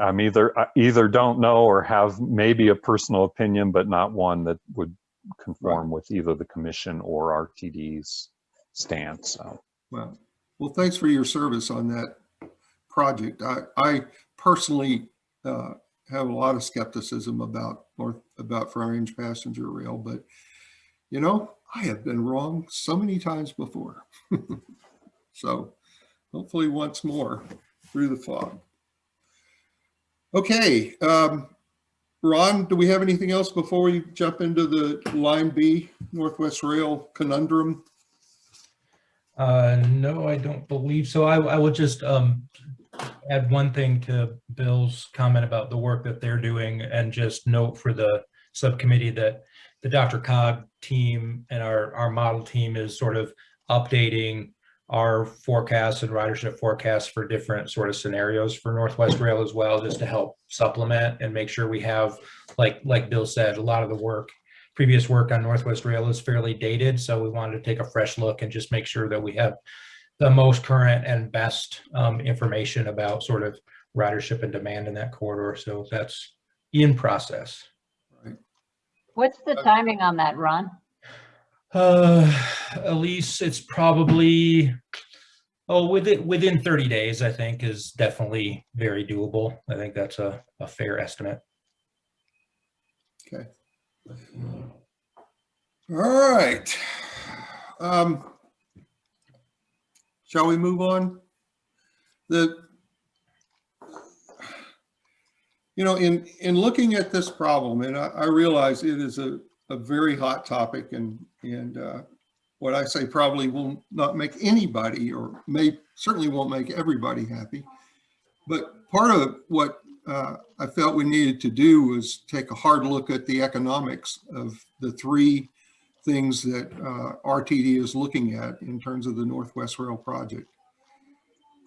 I'm either, I either don't know or have maybe a personal opinion, but not one that would conform with either the commission or RTD's stance, so. Well, well, thanks for your service on that project. I, I personally uh, have a lot of skepticism about North, about Front Range Passenger Rail, but you know, I have been wrong so many times before. So hopefully once more through the fog. Okay, um, Ron, do we have anything else before we jump into the line B Northwest Rail conundrum? Uh, no, I don't believe so. I, I will just, um, add one thing to Bill's comment about the work that they're doing and just note for the subcommittee that the DRCOG team and our, our model team is sort of updating our forecasts and ridership forecasts for different sort of scenarios for Northwest Rail as well, just to help supplement and make sure we have, like, like Bill said, a lot of the work previous work on Northwest Rail is fairly dated, so we wanted to take a fresh look and just make sure that we have the most current and best um, information about sort of ridership and demand in that corridor. So that's in process. What's the timing on that, Ron? Uh, Elise, it's probably, oh, within, within 30 days, I think is definitely very doable. I think that's a, a fair estimate. Okay. All right. Um, Shall we move on? The, you know, in, in looking at this problem, and I, I realize it is a, a very hot topic and, and uh, what I say probably will not make anybody or may, certainly won't make everybody happy. But part of what uh, I felt we needed to do was take a hard look at the economics of the three things that uh, RTD is looking at in terms of the Northwest Rail project.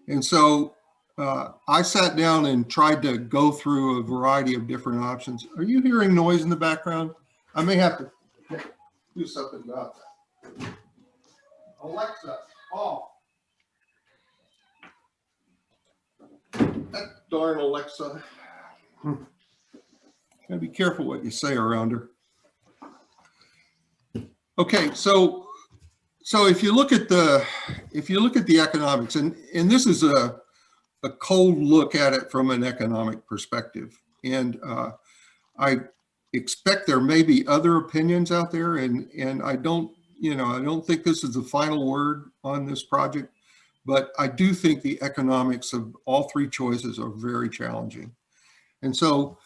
And so uh, I sat down and tried to go through a variety of different options. Are you hearing noise in the background? I may have to do something about that. Alexa, off. That darn Alexa. Gotta be careful what you say around her. Okay, so, so if you look at the, if you look at the economics, and, and this is a, a cold look at it from an economic perspective. And uh, I expect there may be other opinions out there and, and I don't, you know, I don't think this is the final word on this project, but I do think the economics of all three choices are very challenging. And so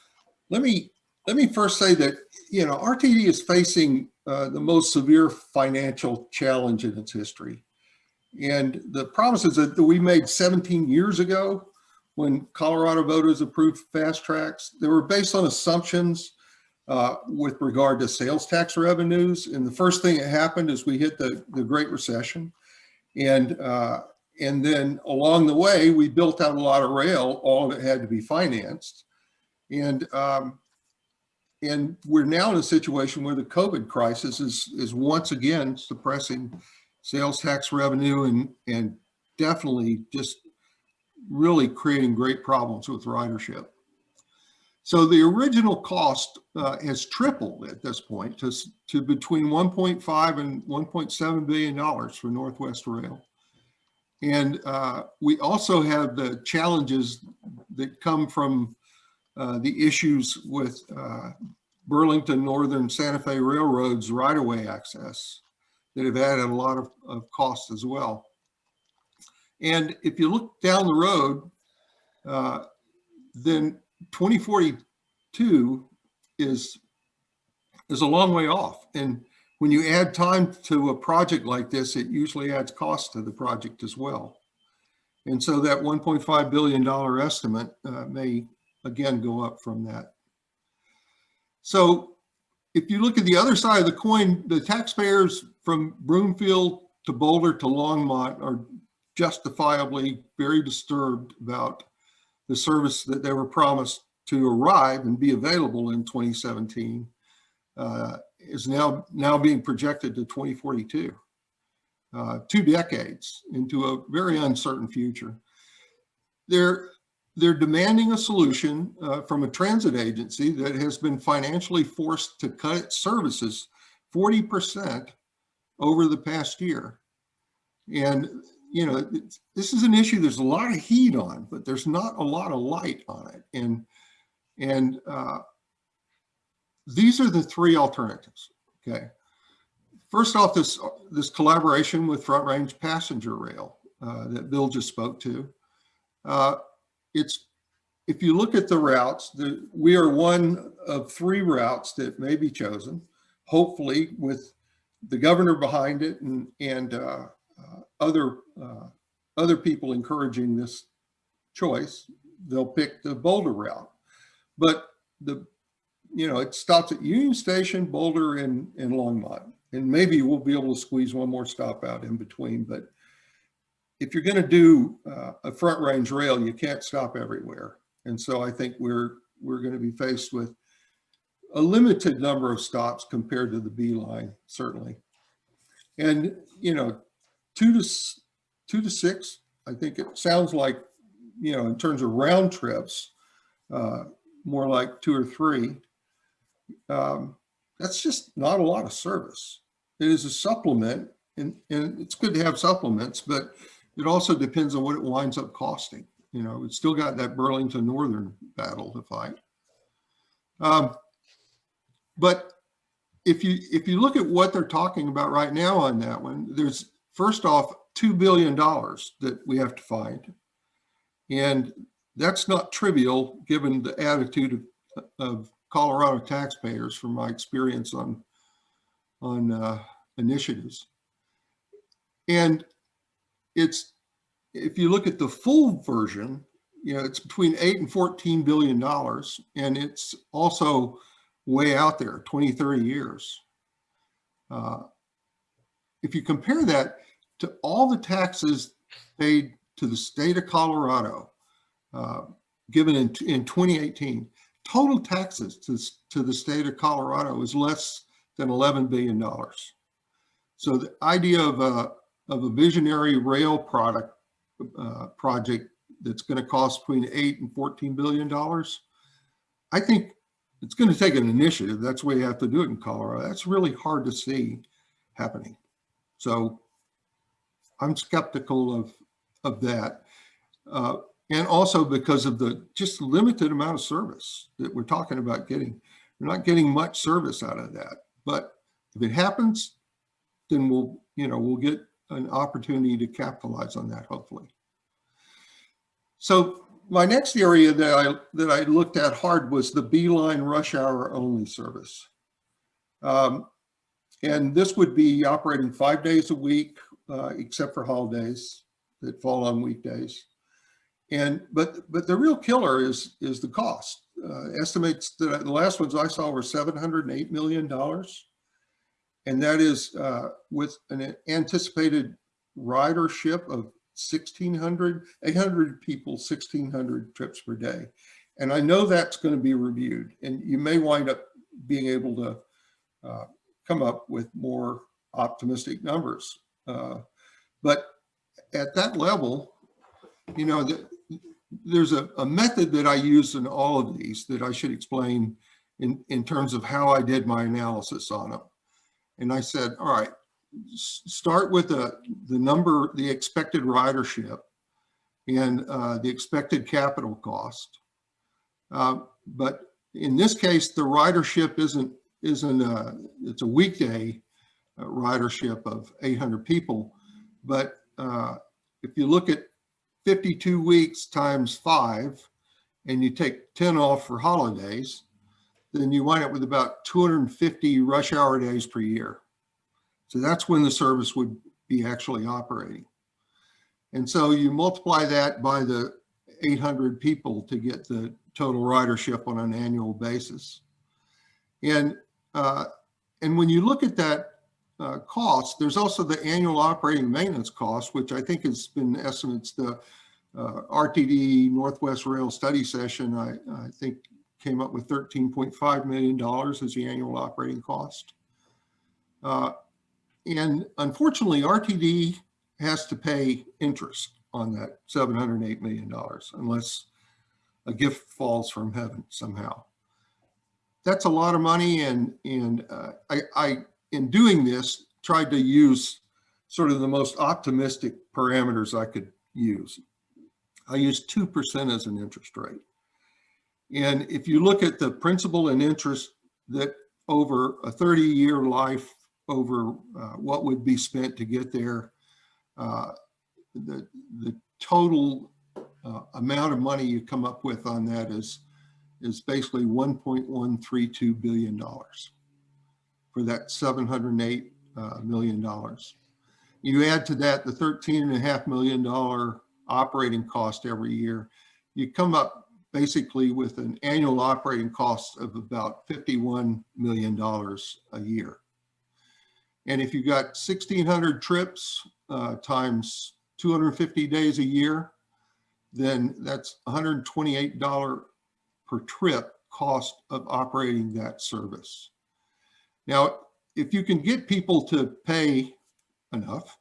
let me, let me first say that, you know, RTD is facing uh, the most severe financial challenge in its history. And the promises that we made 17 years ago when Colorado voters approved FasTracks, they were based on assumptions uh, with regard to sales tax revenues. And the first thing that happened is we hit the, the Great Recession. And, uh, and then along the way, we built out a lot of rail, all of it had to be financed. And um, and we're now in a situation where the COVID crisis is, is once again suppressing sales tax revenue and, and definitely just really creating great problems with ridership. So the original cost uh, has tripled at this point to, to between 1.5 and 1.7 billion dollars for Northwest Rail. And uh, we also have the challenges that come from uh, the issues with uh, Burlington Northern Santa Fe Railroad's right-of-way access that have added a lot of, of costs as well. And if you look down the road, uh, then 2042 is, is a long way off. And when you add time to a project like this, it usually adds cost to the project as well. And so that $1.5 billion estimate uh, may again go up from that. So if you look at the other side of the coin, the taxpayers from Broomfield to Boulder to Longmont are justifiably very disturbed about the service that they were promised to arrive and be available in 2017 uh, is now now being projected to 2042, uh, two decades into a very uncertain future. They're they're demanding a solution uh, from a transit agency that has been financially forced to cut its services 40% over the past year. And, you know, this is an issue there's a lot of heat on, but there's not a lot of light on it. And, and uh, these are the three alternatives, okay? First off, this, this collaboration with Front Range Passenger Rail uh, that Bill just spoke to. Uh, it's, if you look at the routes, the, we are one of three routes that may be chosen, hopefully with the governor behind it and, and uh, uh, other, uh, other people encouraging this choice, they'll pick the Boulder route. But the, you know, it stops at Union Station, Boulder, and, and Longmont. And maybe we'll be able to squeeze one more stop out in between, but if you're going to do uh, a front range rail, you can't stop everywhere. And so I think we're we're going to be faced with a limited number of stops compared to the B line, certainly. And you know, two to two to six, I think it sounds like, you know, in terms of round trips, uh, more like two or three. Um, that's just not a lot of service. It is a supplement, and, and it's good to have supplements, but it also depends on what it winds up costing. You know, it's still got that Burlington Northern battle to fight. Um, but if you if you look at what they're talking about right now on that one, there's first off two billion dollars that we have to find, and that's not trivial given the attitude of, of Colorado taxpayers from my experience on on uh, initiatives. And it's if you look at the full version, you know, it's between eight and 14 billion dollars, and it's also way out there, 20, 30 years. Uh, if you compare that to all the taxes paid to the state of Colorado, uh, given in, in 2018, total taxes to, to the state of Colorado is less than $11 billion. So the idea of a, of a visionary rail product uh, project that's going to cost between eight and 14 billion dollars. I think it's going to take an initiative. That's way you have to do it in Colorado. That's really hard to see happening. So I'm skeptical of of that, uh, and also because of the just limited amount of service that we're talking about getting. We're not getting much service out of that, but if it happens, then we'll you know we'll get an opportunity to capitalize on that, hopefully. So my next area that I that I looked at hard was the B line rush hour only service. Um, and this would be operating five days a week, uh, except for holidays that fall on weekdays. And but but the real killer is is the cost. Uh, estimates that the last ones I saw were 708 million dollars and that is uh, with an anticipated ridership of 1,600, 800 people, 1,600 trips per day. And I know that's going to be reviewed, and you may wind up being able to uh, come up with more optimistic numbers. Uh, but at that level, you know, the, there's a, a method that I use in all of these that I should explain in, in terms of how I did my analysis on them. And I said, all right, start with the, the number, the expected ridership and uh, the expected capital cost. Uh, but in this case, the ridership isn't, isn't a, it's a weekday uh, ridership of 800 people. But uh, if you look at 52 weeks times five, and you take 10 off for holidays, then you wind up with about 250 rush hour days per year. So that's when the service would be actually operating. And so you multiply that by the 800 people to get the total ridership on an annual basis. And, uh, and when you look at that uh, cost, there's also the annual operating maintenance cost, which I think has been estimates, the uh, RTD Northwest Rail study session, I, I think came up with $13.5 million as the annual operating cost. Uh, and unfortunately, RTD has to pay interest on that $708 million unless a gift falls from heaven somehow. That's a lot of money and, and uh, I, I, in doing this, tried to use sort of the most optimistic parameters I could use. I used 2% as an interest rate. And if you look at the principal and interest that over a 30 year life over uh, what would be spent to get there, uh, the, the total uh, amount of money you come up with on that is, is basically $1.132 billion for that $708 uh, million. You add to that the $13.5 million operating cost every year, you come up basically with an annual operating cost of about $51 million a year. And if you got 1,600 trips uh, times 250 days a year, then that's $128 per trip cost of operating that service. Now, if you can get people to pay enough,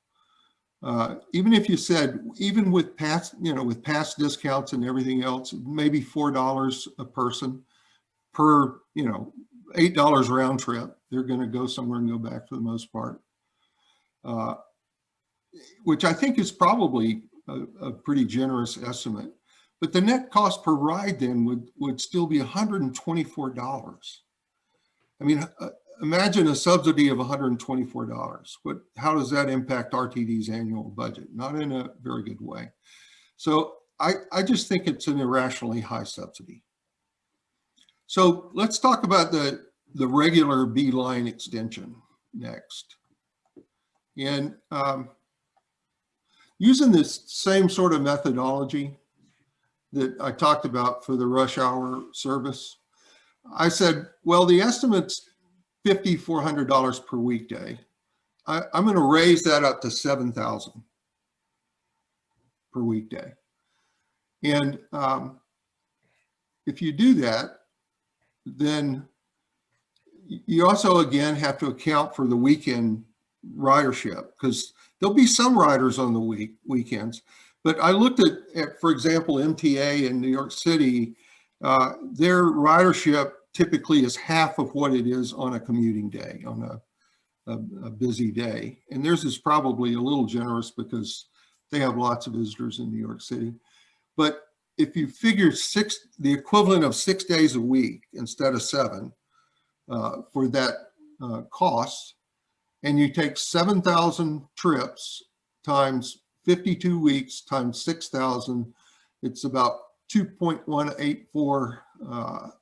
uh, even if you said, even with past, you know, with past discounts and everything else, maybe $4 a person per, you know, $8 round trip, they're going to go somewhere and go back for the most part. Uh, which I think is probably a, a, pretty generous estimate. But the net cost per ride then would, would still be $124. I mean, uh, imagine a subsidy of $124. What, how does that impact RTD's annual budget? Not in a very good way. So I, I just think it's an irrationally high subsidy. So let's talk about the, the regular B-line extension next. And um, using this same sort of methodology that I talked about for the rush hour service, I said, well, the estimate's $5,400 per weekday. I, am going to raise that up to 7,000 per weekday. And um, if you do that, then you also, again, have to account for the weekend ridership because there'll be some riders on the week weekends. But I looked at, at for example, MTA in New York City, uh, their ridership typically is half of what it is on a commuting day, on a, a, a busy day. And theirs is probably a little generous because they have lots of visitors in New York City. But if you figure six, the equivalent of six days a week instead of seven uh, for that uh, cost, and you take 7,000 trips times 52 weeks times 6,000, it's about 2.184 uh, 000,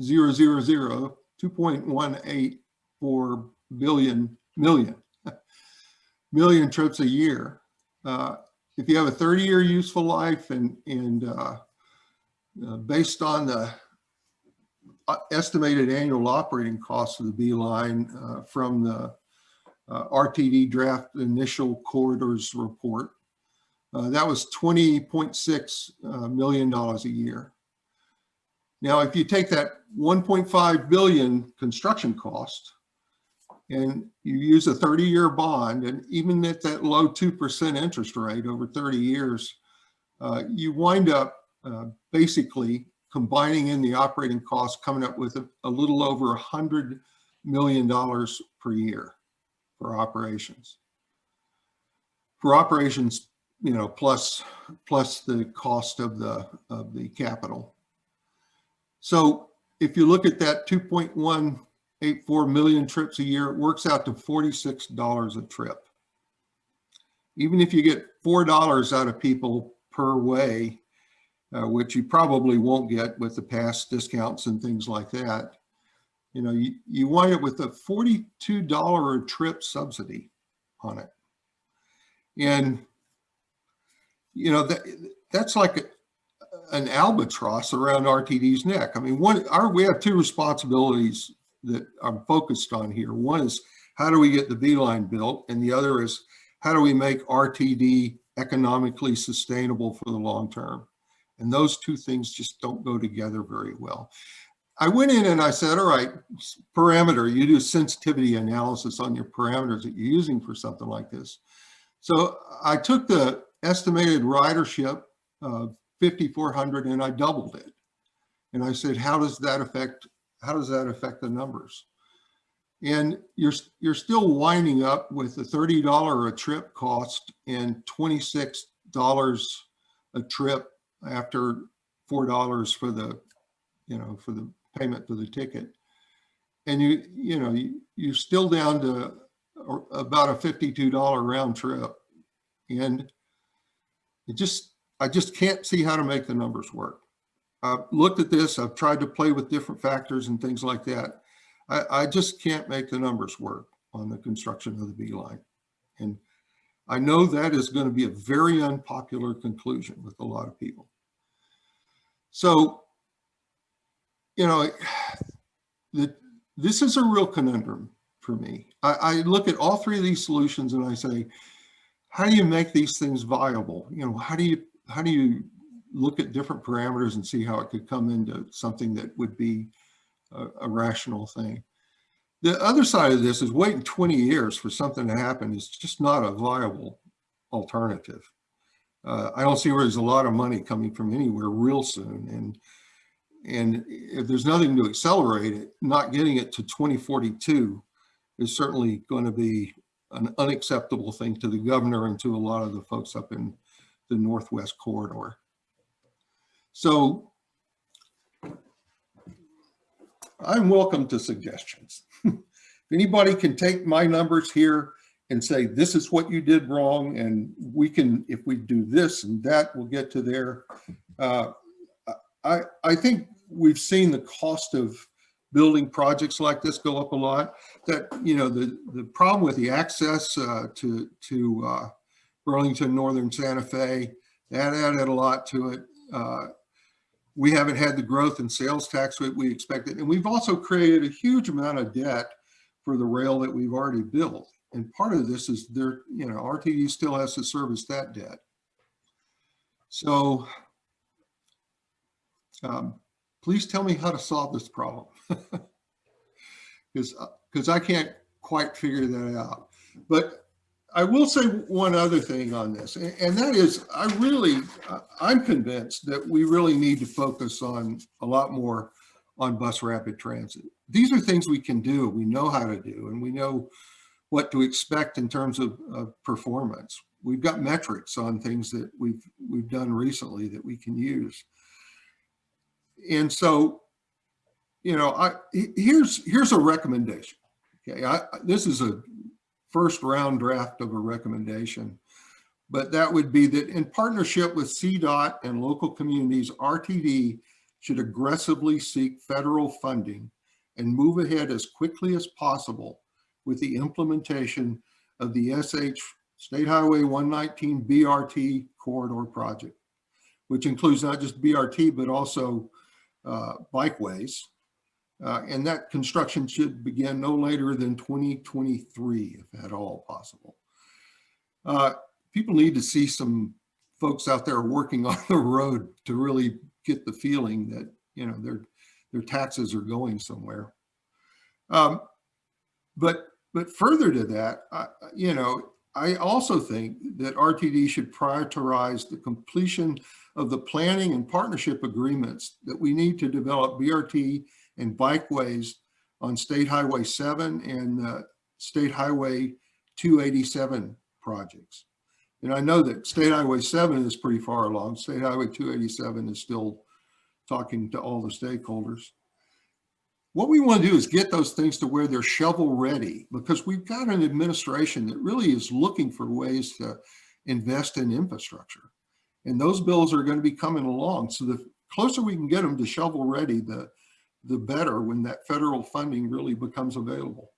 2.184 billion million, million trips a year. Uh, if you have a 30 year useful life and, and uh, uh, based on the uh, estimated annual operating costs of the B line uh, from the uh, RTD draft initial corridors report, that was $20.6 million a year. Now, if you take that 1.5 billion construction cost and you use a 30 year bond and even at that low 2% interest rate over 30 years, uh, you wind up uh, basically combining in the operating costs coming up with a, a little over hundred million dollars per year for operations. For operations, you know, plus plus the cost of the of the capital. So if you look at that 2.184 million trips a year, it works out to $46 a trip. Even if you get $4 out of people per way, uh, which you probably won't get with the past discounts and things like that. You know, you, you wind up with a $42 a trip subsidy on it. And, you know, that, that's like an albatross around RTD's neck. I mean, one, our, we have two responsibilities that I'm focused on here. One is how do we get the B line built? And the other is how do we make RTD economically sustainable for the long term? And those two things just don't go together very well. I went in and I said, all right, parameter, you do sensitivity analysis on your parameters that you're using for something like this. So I took the estimated ridership 5,400 and I doubled it. And I said, how does that affect, how does that affect the numbers? And you're, you're still winding up with a $30 a trip cost and $26 a trip after $4 for the, you know, for the payment for the ticket. And you, you know, you, you're still down to about a $52 round trip. And it just, I just can't see how to make the numbers work. I've looked at this, I've tried to play with different factors and things like that. I, I just can't make the numbers work on the construction of the B line. And I know that is going to be a very unpopular conclusion with a lot of people. So, you know, the, this is a real conundrum for me. I, I look at all three of these solutions and I say, how do you make these things viable? You know, how do you, how do you look at different parameters and see how it could come into something that would be a, a rational thing. The other side of this is waiting 20 years for something to happen is just not a viable alternative. Uh, I don't see where there's a lot of money coming from anywhere real soon. And, and if there's nothing to accelerate it, not getting it to 2042 is certainly going to be an unacceptable thing to the governor and to a lot of the folks up in the Northwest corridor. So I'm welcome to suggestions. if anybody can take my numbers here and say, this is what you did wrong, and we can, if we do this and that, we'll get to there. Uh, I, I think we've seen the cost of building projects like this go up a lot. That, you know, the, the problem with the access uh, to, to uh, Burlington, Northern Santa Fe, that added a lot to it. Uh, we haven't had the growth in sales tax that we expected. And we've also created a huge amount of debt for the rail that we've already built. And part of this is there, you know, RTD still has to service that debt. So um, please tell me how to solve this problem. Because because I can't quite figure that out. But I will say one other thing on this, and that is I really, I'm convinced that we really need to focus on a lot more on bus rapid transit. These are things we can do, we know how to do, and we know what to expect in terms of, of performance. We've got metrics on things that we've we've done recently that we can use. And so, you know, I here's here's a recommendation. Okay, I, this is a first round draft of a recommendation. But that would be that in partnership with CDOT and local communities, RTD should aggressively seek federal funding and move ahead as quickly as possible with the implementation of the SH State Highway 119 BRT corridor project, which includes not just BRT, but also uh, bikeways, uh, and that construction should begin no later than 2023, if at all possible. Uh, people need to see some folks out there working on the road to really get the feeling that, you know, their, their taxes are going somewhere. Um, but, but further to that, I, you know, I also think that RTD should prioritize the completion of the planning and partnership agreements that we need to develop BRT and bikeways on State Highway 7 and uh, State Highway 287 projects. And I know that State Highway 7 is pretty far along. State Highway 287 is still talking to all the stakeholders. What we want to do is get those things to where they're shovel ready because we've got an administration that really is looking for ways to invest in infrastructure. And those bills are going to be coming along. So the closer we can get them to shovel ready, the, the better when that federal funding really becomes available.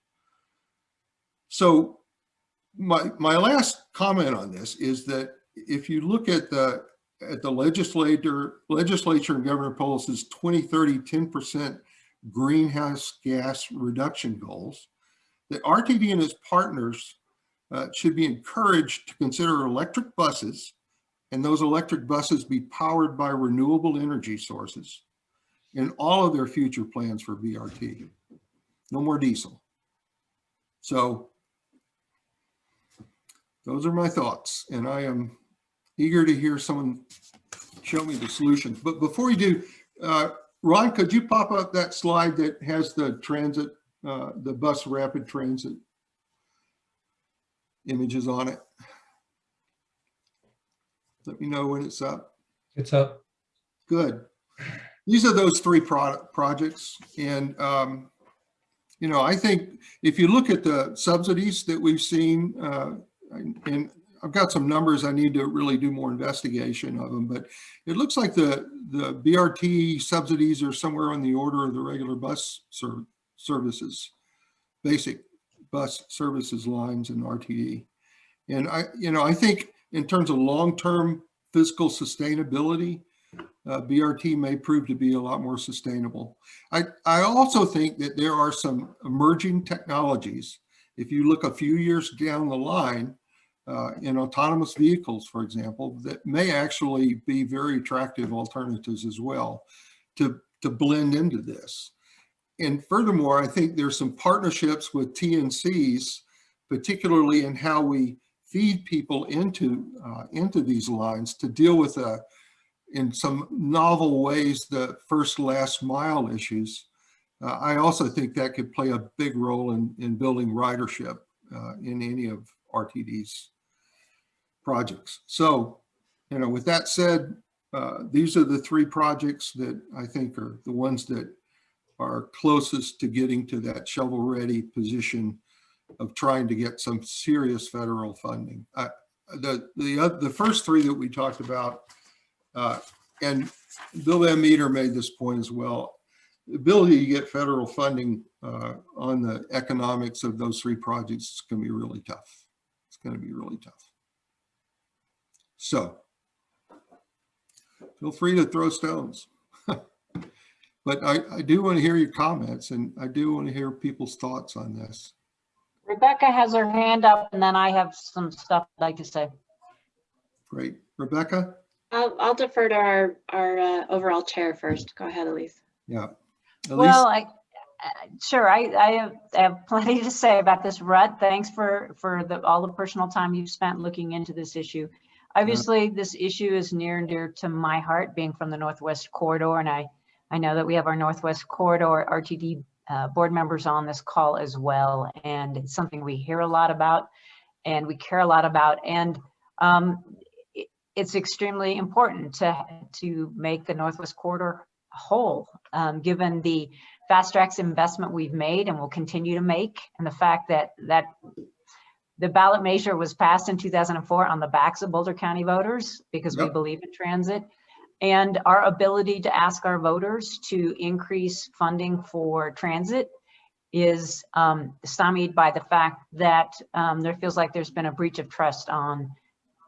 So my, my last comment on this is that if you look at the, at the legislator, legislature and Governor Polis's 2030 10% greenhouse gas reduction goals, that RTD and its partners uh, should be encouraged to consider electric buses and those electric buses be powered by renewable energy sources in all of their future plans for BRT. No more diesel. So those are my thoughts and I am eager to hear someone show me the solutions. But before you do, uh, Ron, could you pop up that slide that has the transit, uh, the bus rapid transit images on it? Let me know when it's up. It's up. Good. These are those three product projects. And, um, you know, I think if you look at the subsidies that we've seen, uh, and, and I've got some numbers, I need to really do more investigation of them, but it looks like the, the BRT subsidies are somewhere on the order of the regular bus ser services, basic bus services lines in RTD. And I, you know, I think in terms of long-term fiscal sustainability, uh, BRT may prove to be a lot more sustainable. I, I also think that there are some emerging technologies. If you look a few years down the line, uh, in autonomous vehicles, for example, that may actually be very attractive alternatives as well to, to blend into this. And furthermore, I think there's some partnerships with TNCs, particularly in how we feed people into, uh, into these lines to deal with, uh, in some novel ways, the first last mile issues. Uh, I also think that could play a big role in, in building ridership uh, in any of RTD's projects. So, you know, with that said, uh, these are the three projects that I think are the ones that are closest to getting to that shovel ready position of trying to get some serious federal funding. Uh, the, the, uh, the first three that we talked about, uh, and Bill Van Meter made this point as well, the ability to get federal funding uh, on the economics of those three projects is going to be really tough. It's going to be really tough. So feel free to throw stones. but I, I do want to hear your comments and I do want to hear people's thoughts on this. Rebecca has her hand up and then I have some stuff I'd like to say. Great. Rebecca? I'll, I'll defer to our, our uh, overall chair first. Go ahead, Elise. Yeah. Elise? Well, I, uh, sure, I, I have, I have plenty to say about this, Rutt. Thanks for, for the, all the personal time you've spent looking into this issue. Obviously, this issue is near and dear to my heart, being from the Northwest Corridor, and I, I know that we have our Northwest Corridor RTD uh, board members on this call as well, and it's something we hear a lot about and we care a lot about, and um, it, it's extremely important to, to make the Northwest Corridor whole, um, given the FasTracks investment we've made and will continue to make, and the fact that that the ballot measure was passed in 2004 on the backs of Boulder County voters because we believe in transit. And our ability to ask our voters to increase funding for transit is um, stymied by the fact that um, there feels like there's been a breach of trust on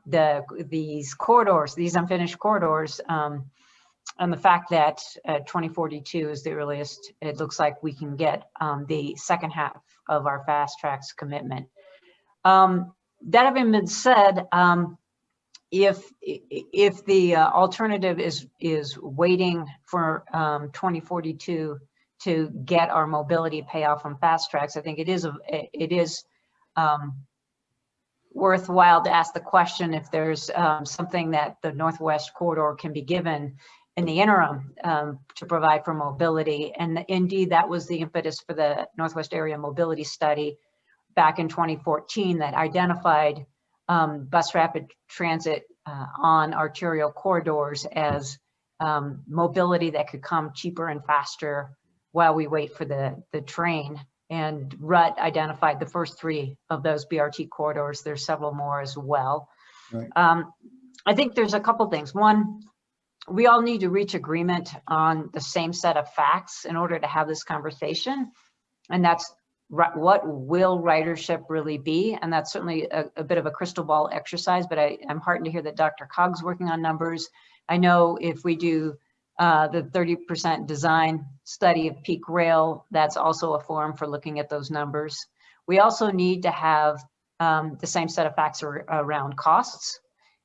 the these corridors, these unfinished corridors, um, and the fact that uh, 2042 is the earliest it looks like we can get um, the second half of our FasTracks commitment. Um, that having been said, um, if if the uh, alternative is is waiting for um, 2042 to get our mobility payoff from FasTracks, I think it is a it is um, worthwhile to ask the question if there's um, something that the Northwest corridor can be given in the interim um, to provide for mobility. And indeed, that was the impetus for the Northwest Area Mobility Study back in 2014 that identified um, bus rapid transit uh, on arterial corridors as um, mobility that could come cheaper and faster while we wait for the, the train. And Rutt identified the first three of those BRT corridors. There's several more as well. Right. Um, I think there's a couple things. One, we all need to reach agreement on the same set of facts in order to have this conversation. And that's what will ridership really be? And that's certainly a, a bit of a crystal ball exercise, but I, I'm heartened to hear that DRCOG's working on numbers. I know if we do uh, the 30% design study of peak rail, that's also a forum for looking at those numbers. We also need to have um, the same set of facts ar- around costs.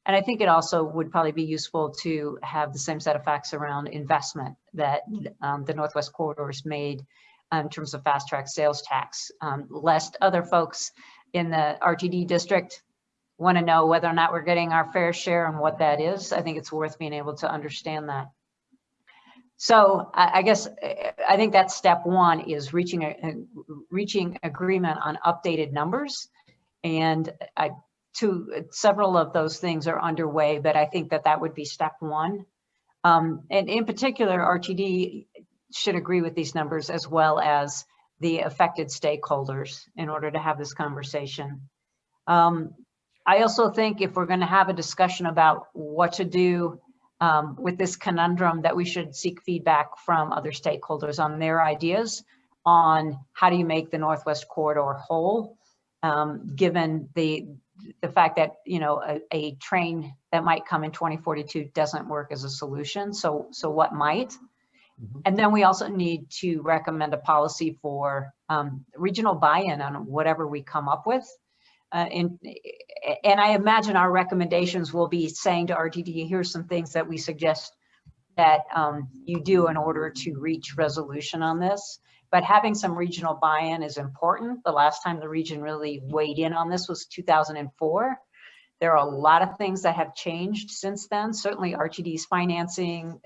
And I think it also would probably be useful to have the same set of facts around investment that um, the Northwest Corridors made um, in terms of fast track sales tax. Um, lest other folks in the RTD district want to know whether or not we're getting our fair share and what that is. I think it's worth being able to understand that. So I, guess, I think that's step one is reaching a, a- reaching agreement on updated numbers. And I, two, several of those things are underway, but I think that that would be step one. Um, and in particular, RTD should agree with these numbers as well as the affected stakeholders in order to have this conversation. Um, I also think if we're going to have a discussion about what to do um, with this conundrum, that we should seek feedback from other stakeholders on their ideas on how do you make the Northwest Corridor whole, um, given the the fact that you know a, a train that might come in 2042 doesn't work as a solution. So so what might? Mhm. And then we also need to recommend a policy for um, regional buy-in on whatever we come up with. Uh, and, and I imagine our recommendations will be saying to RTD, here's some things that we suggest that um, you do in order to reach resolution on this. But having some regional buy-in is important. The last time the region really weighed in on this was 2004. There are a lot of things that have changed since then. Certainly RTD's financing,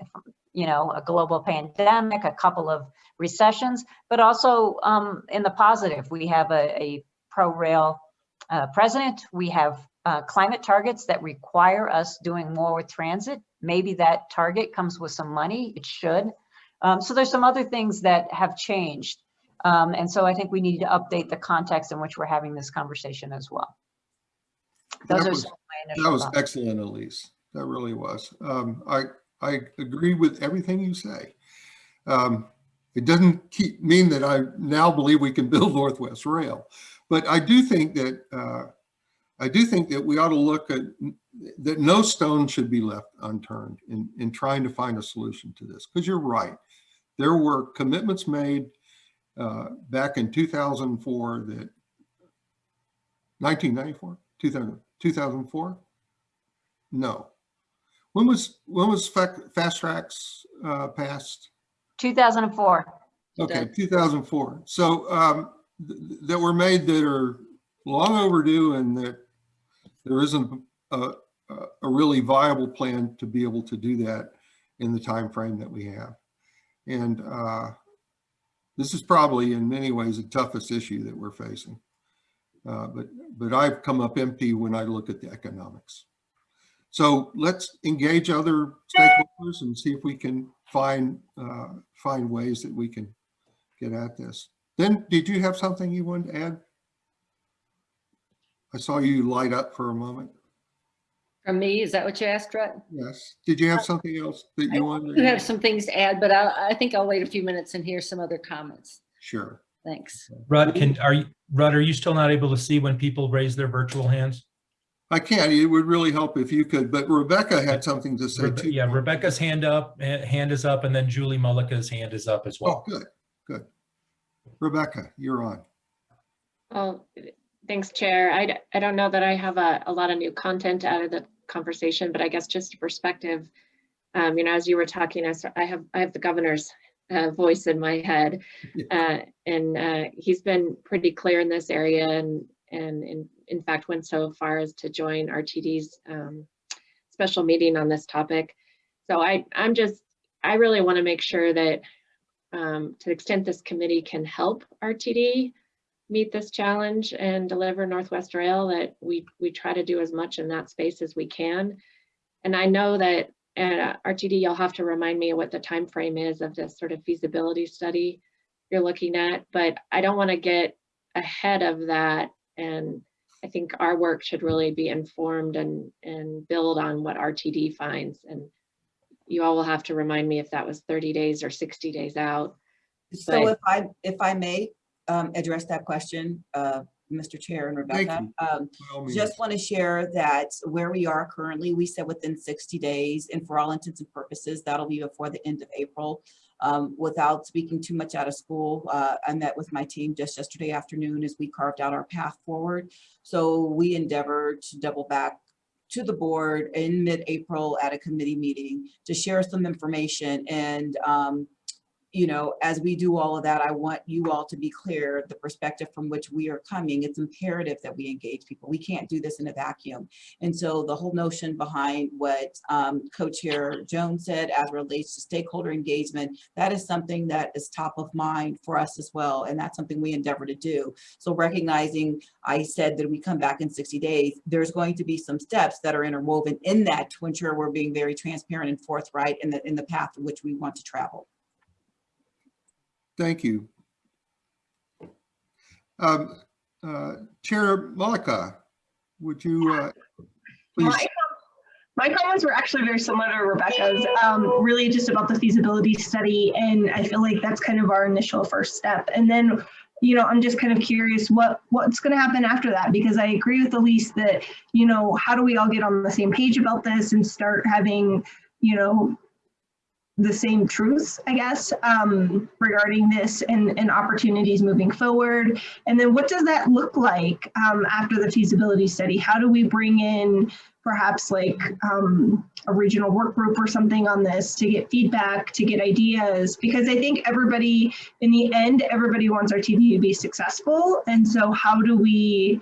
you know, a global pandemic, a couple of recessions, but also um, in the positive, we have a, a pro-rail uh, president. We have uh, climate targets that require us doing more with transit. Maybe that target comes with some money. It should. Um, so there's some other things that have changed. Um, and so I think we need to update the context in which we're having this conversation as well. Those That are was- some of my That was thoughts. excellent, Elise. That really was. Um, I, I agree with everything you say. Um, it doesn't keep, mean that I now believe we can build Northwest Rail, but I do think that, uh, I do think that we ought to look at, that no stone should be left unturned in, in trying to find a solution to this. Because you're right. There were commitments made uh, back in 2004 that 1994, 2000, 2004? No. When was, when was Fac- FasTracks uh, passed? 2004. Okay, 2004. So um, that were made that are long overdue and that there isn't a, a really viable plan to be able to do that in the time frame that we have. And uh, this is probably in many ways the toughest issue that we're facing. Uh, But, but I've come up empty when I look at the economics. So let's engage other stakeholders and see if we can find, uh, find ways that we can get at this. Then, did you have something you wanted to add? I saw you light up for a moment. From me, is that what you asked, Rutt? Yes. Did you have something else that I you wanted? do to have some things to add, but I, I think I'll wait a few minutes and hear some other comments. Sure. Thanks. Rutt, can, are you, Rutt, are you still not able to see when people raise their virtual hands? I can. It would really help if you could, but Rebecca had something to say Rebe- too. Yeah, Rebecca's hand up, eh, hand is up, and then Julie Mullica's hand is up as well. Oh, well. good, good. Rebecca, you're on. Well, thanks, Chair. I, I don't know that I have a, a lot of new content out of the conversation, but I guess just a perspective. Um, you know, as you were talking, I, I have, I have the governor's uh, voice in my head. Uh, and uh, he's been pretty clear in this area and, and in, in fact, went so far as to join RTD's um, special meeting on this topic. So I, I'm just, I really want to make sure that um, to the extent this committee can help RTD meet this challenge and deliver Northwest Rail, that we, we try to do as much in that space as we can. And I know that at RTD, you'll have to remind me what the time frame is of this sort of feasibility study you're looking at, but I don't want to get ahead of that and I think our work should really be informed and, and build on what RTD finds. And you all will have to remind me if that was 30 days or 60 days out. So Right. if I, if I may um, address that question, uh, Mr. Chair and Rebecca. um, By all means. Just want to share that where we are currently, we said within 60 days, and for all intents and purposes, that'll be before the end of April. Um, Without speaking too much out of school, uh, I met with my team just yesterday afternoon as we carved out our path forward. So we endeavor to double back to the board in mid-April at a committee meeting to share some information and um, you know, as we do all of that, I want you all to be clear, the perspective from which we are coming, it's imperative that we engage people. We can't do this in a vacuum. And so the whole notion behind what um, Co-Chair Jones said as relates to stakeholder engagement, that is something that is top of mind for us as well. And that's something we endeavor to do. So recognizing, I said that we come back in 60 days, there's going to be some steps that are interwoven in that to ensure we're being very transparent and forthright in the, in the path in which we want to travel. Thank you. Um, uh, Chair Mullica, would you uh, please? My, my comments were actually very similar to Rebecca's, um, really just about the feasibility study. And I feel like that's kind of our initial first step. And then, you know, I'm just kind of curious what what's going to happen after that, because I agree with Elise that, you know, how do we all get on the same page about this and start having, you know, the same truths, I guess, um, regarding this and, and opportunities moving forward. And then what does that look like um, after the feasibility study? How do we bring in perhaps like um, a regional work group or something on this to get feedback, to get ideas? Because I think everybody, in the end, everybody wants RTD to be successful. And so how do we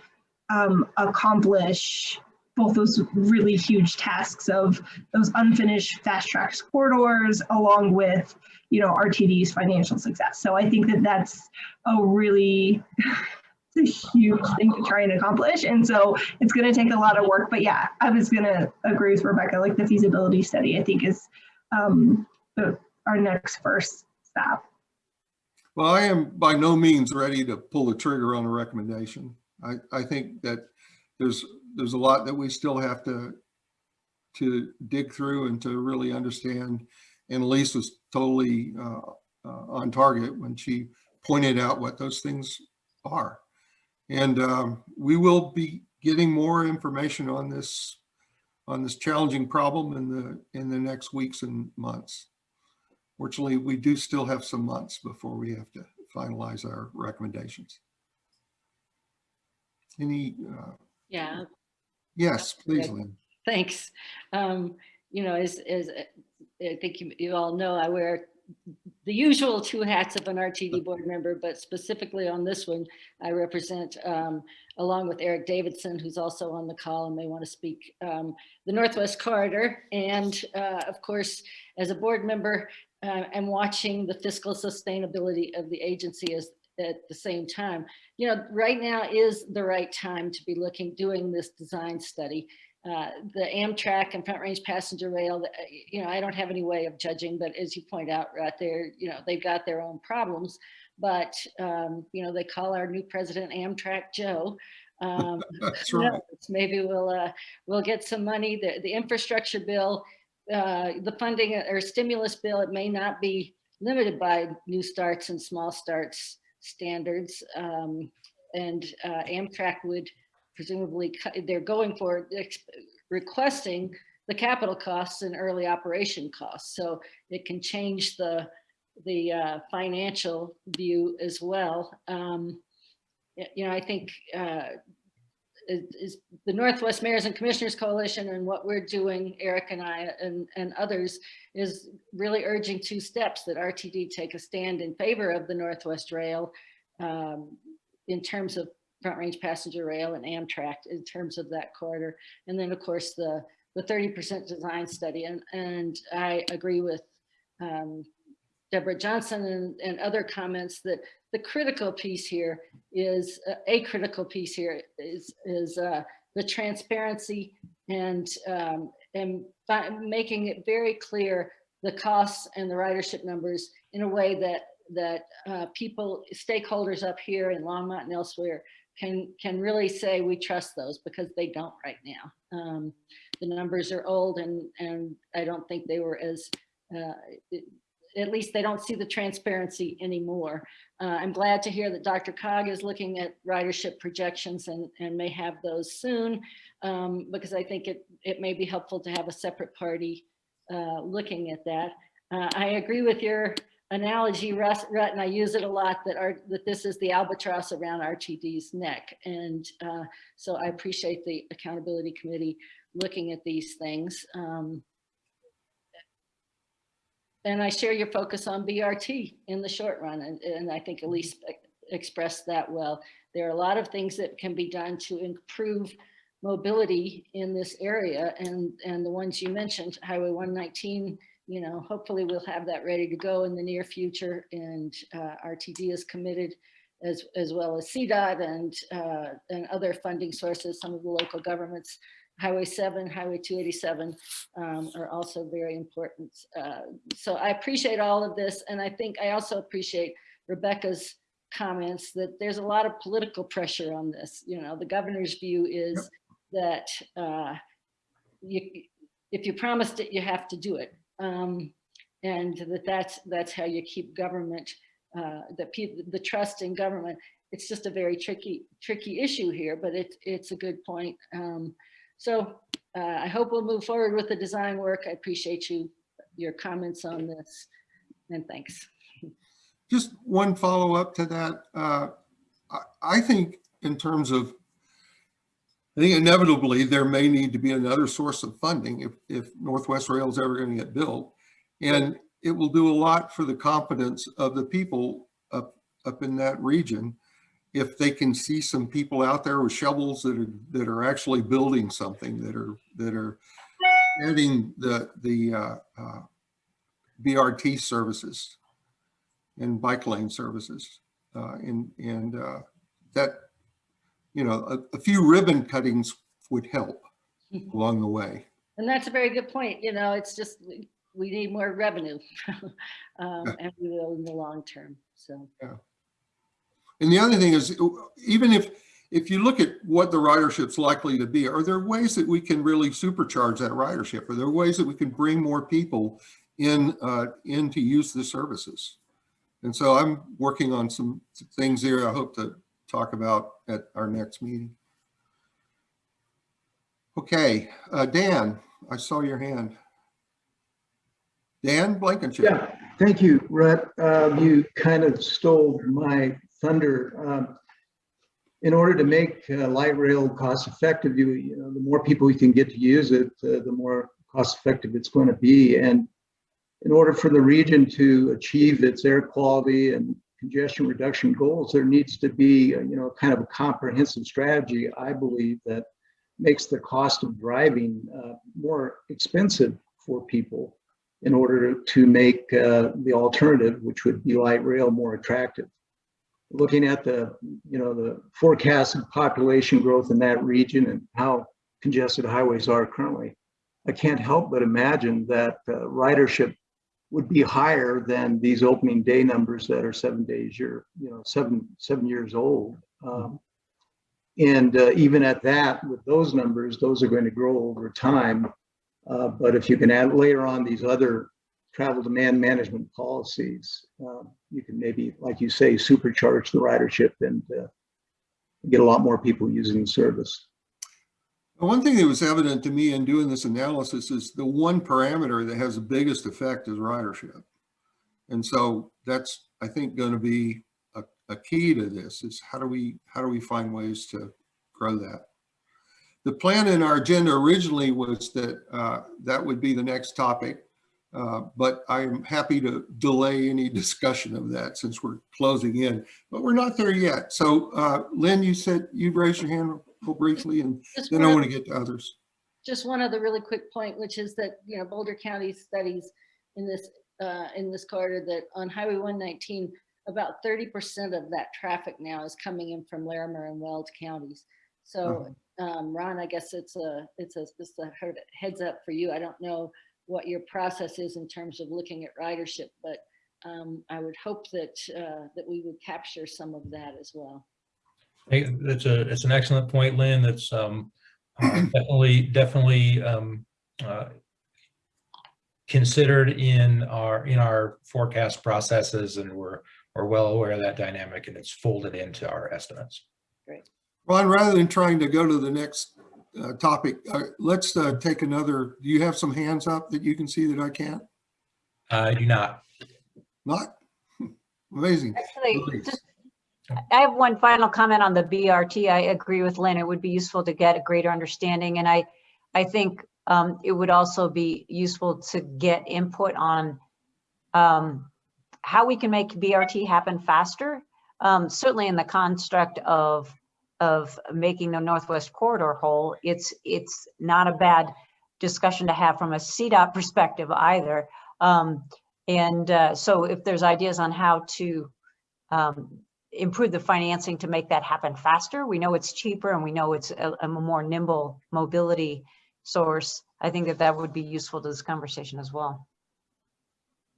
um, accomplish both those really huge tasks of those unfinished FasTracks corridors along with you know RTD's financial success. So I think that that's a really it's a huge thing to try and accomplish. And so it's going to take a lot of work. But yeah, I was going to agree with Rebecca. Like the feasibility study, I think is um, the, our next first stop. Well, I am by no means ready to pull the trigger on a recommendation. I, I think that there's, there's a lot that we still have to, to dig through and to really understand. And Elise was totally uh, uh, on target when she pointed out what those things are. And um, we will be getting more information on this, on this challenging problem in the, in the next weeks and months. Fortunately, we do still have some months before we have to finalize our recommendations. Any, uh, Yeah, yes, please. Lynn. thanks. Um, you know, as, as uh, I think you, you all know, I wear the usual two hats of an RTD board member, but specifically on this one, I represent, um, along with Eric Davidson, who's also on the call and may want to speak, um, the Northwest Corridor. And uh, of course, as a board member, uh, I'm watching the fiscal sustainability of the agency as, at the same time. You know, right now is the right time to be looking, doing this design study. Uh, the Amtrak and Front Range Passenger Rail, uh, you know, I don't have any way of judging, but as you point out right there, you know, they've got their own problems. But, um, you know, they call our new president Amtrak Joe. Um, That's right. Maybe we'll, uh, we'll get some money. The, the infrastructure bill, uh, the funding or stimulus bill, it may not be limited by new starts and small starts standards. Um, and uh, Amtrak would presumably, they're going for, requesting the capital costs and early operation costs. So it can change the, the uh, financial view as well. Um, You know, I think uh, is the Northwest Mayors and Commissioners Coalition and what we're doing, Eric and I and, and others, is really urging two steps that RTD take a stand in favor of the Northwest Rail um, in terms of Front Range Passenger Rail and Amtrak in terms of that corridor. And then, of course, the, the 30% design study. And, and I agree with um, Deborah Johnson and, and other comments that the critical piece here is uh, a critical piece here is is uh, the transparency and um, and making it very clear the costs and the ridership numbers in a way that that uh, people stakeholders up here in Longmont and elsewhere can, can really say we trust those because they don't right now. Um, the numbers are old and, and I don't think they were as, uh, at least they don't see the transparency anymore. Uh, I'm glad to hear that DRCOG is looking at ridership projections and, and may have those soon. um, because I think it, it may be helpful to have a separate party uh, looking at that. Uh, I agree with your analogy, Rutt, and I use it a lot, that our, that this is the albatross around RTD's neck. And uh, so I appreciate the accountability committee looking at these things. Um, and I share your focus on BRT in the short run, and, and I think Elise expressed that well. There are a lot of things that can be done to improve mobility in this area, and, and the ones you mentioned, Highway 119, you know, hopefully we'll have that ready to go in the near future, and uh, RTD is committed as, as well as CDOT and, uh, and other funding sources, some of the local governments Highway 7, Highway 287 um, are also very important. Uh, so I appreciate all of this. And I think I also appreciate Rebecca's comments that there's a lot of political pressure on this. You know, the governor's view is that uh, you, if you promised it, you have to do it. Um, and that that's, that's how you keep government, uh, the, the trust in government. It's just a very tricky, tricky issue here, but it, it's a good point. Um, so uh, I hope we'll move forward with the design work. I appreciate you, your comments on this and thanks. Just one follow-up to that. Uh, I, I think in terms of, I think inevitably there may need to be another source of funding if, if Northwest Rail is ever going to get built. And it will do a lot for the confidence of the people up, up in that region if they can see some people out there with shovels that are that are actually building something that are that are adding the the uh, uh, BRT services and bike lane services uh, and and uh, that you know a, a few ribbon cuttings would help along the way. And that's a very good point. You know, it's just we, need more revenue um, Yeah. and we will in the long term. So. And the other thing is, even if, if you look at what the ridership's likely to be, are there ways that we can really supercharge that ridership? Are there ways that we can bring more people in, uh, in to use the services? And so I'm working on some things here I hope to talk about at our next meeting. Okay, uh, Dan, I saw your hand. Dan Blankenship. Yeah, thank you, Rutt. Uh, You kind of stole my thunder. Um, In order to make uh, light rail cost effective, you, you know, the more people we can get to use it, uh, the more cost effective it's going to be. And in order for the region to achieve its air quality and congestion reduction goals, there needs to be, uh, you know, kind of a comprehensive strategy, I believe, that makes the cost of driving uh, more expensive for people in order to make uh, the alternative, which would be light rail, more attractive. Looking at the, you know, the forecasted population growth in that region and how congested highways are currently, I can't help but imagine that uh, ridership would be higher than these opening day numbers that are seven days year, you know, seven seven years old. Um, and uh, even at that, with those numbers, those are going to grow over time. Uh, but if you can add layer on these other travel demand management policies, um, you can maybe, like you say, supercharge the ridership and uh, get a lot more people using the service. One thing that was evident to me in doing this analysis is the one parameter that has the biggest effect is ridership. And so that's, I think, going to be a, a key to this is how do we how do we find ways to grow that? The plan in our agenda originally was that uh, that would be the next topic, uh, but I'm happy to delay any discussion of that since we're closing in, but we're not there yet. So uh, Lynn, you said you'd raise your hand briefly and Just then I want to get to others. just one other really quick point, which is that, you know, Boulder County studies in this, uh, in this corridor that on Highway 119, about 30% of that traffic now is coming in from Larimer and Weld counties. So, um, Ron, I guess it's a, it's a, just a heads up for you. I don't know what your process is in terms of looking at ridership, but, um, I would hope that, uh, that we would capture some of that as well. Hey, It's a, it's an excellent point, Lynn. That's um, uh, definitely, definitely um, uh, considered in our, in our forecast processes and we're, we're well aware of that dynamic and it's folded into our estimates. Great. Ron, rather than trying to go to the next uh, topic, uh, let's uh, take another, do you have some hands up that you can see that I can't? I do not. Not? Amazing. Actually, just, I have one final comment on the BRT. I agree with Lynn. It would be useful to get a greater understanding. And I, I think um, it would also be useful to get input on um, how we can make BRT happen faster. Um, Certainly in the construct of, of making the Northwest Corridor whole, it's, it's not a bad discussion to have from a CDOT perspective either. Um, And uh, so if there's ideas on how to um, improve the financing to make that happen faster, we know it's cheaper and we know it's a, a more nimble mobility source. I think that that would be useful to this conversation as well.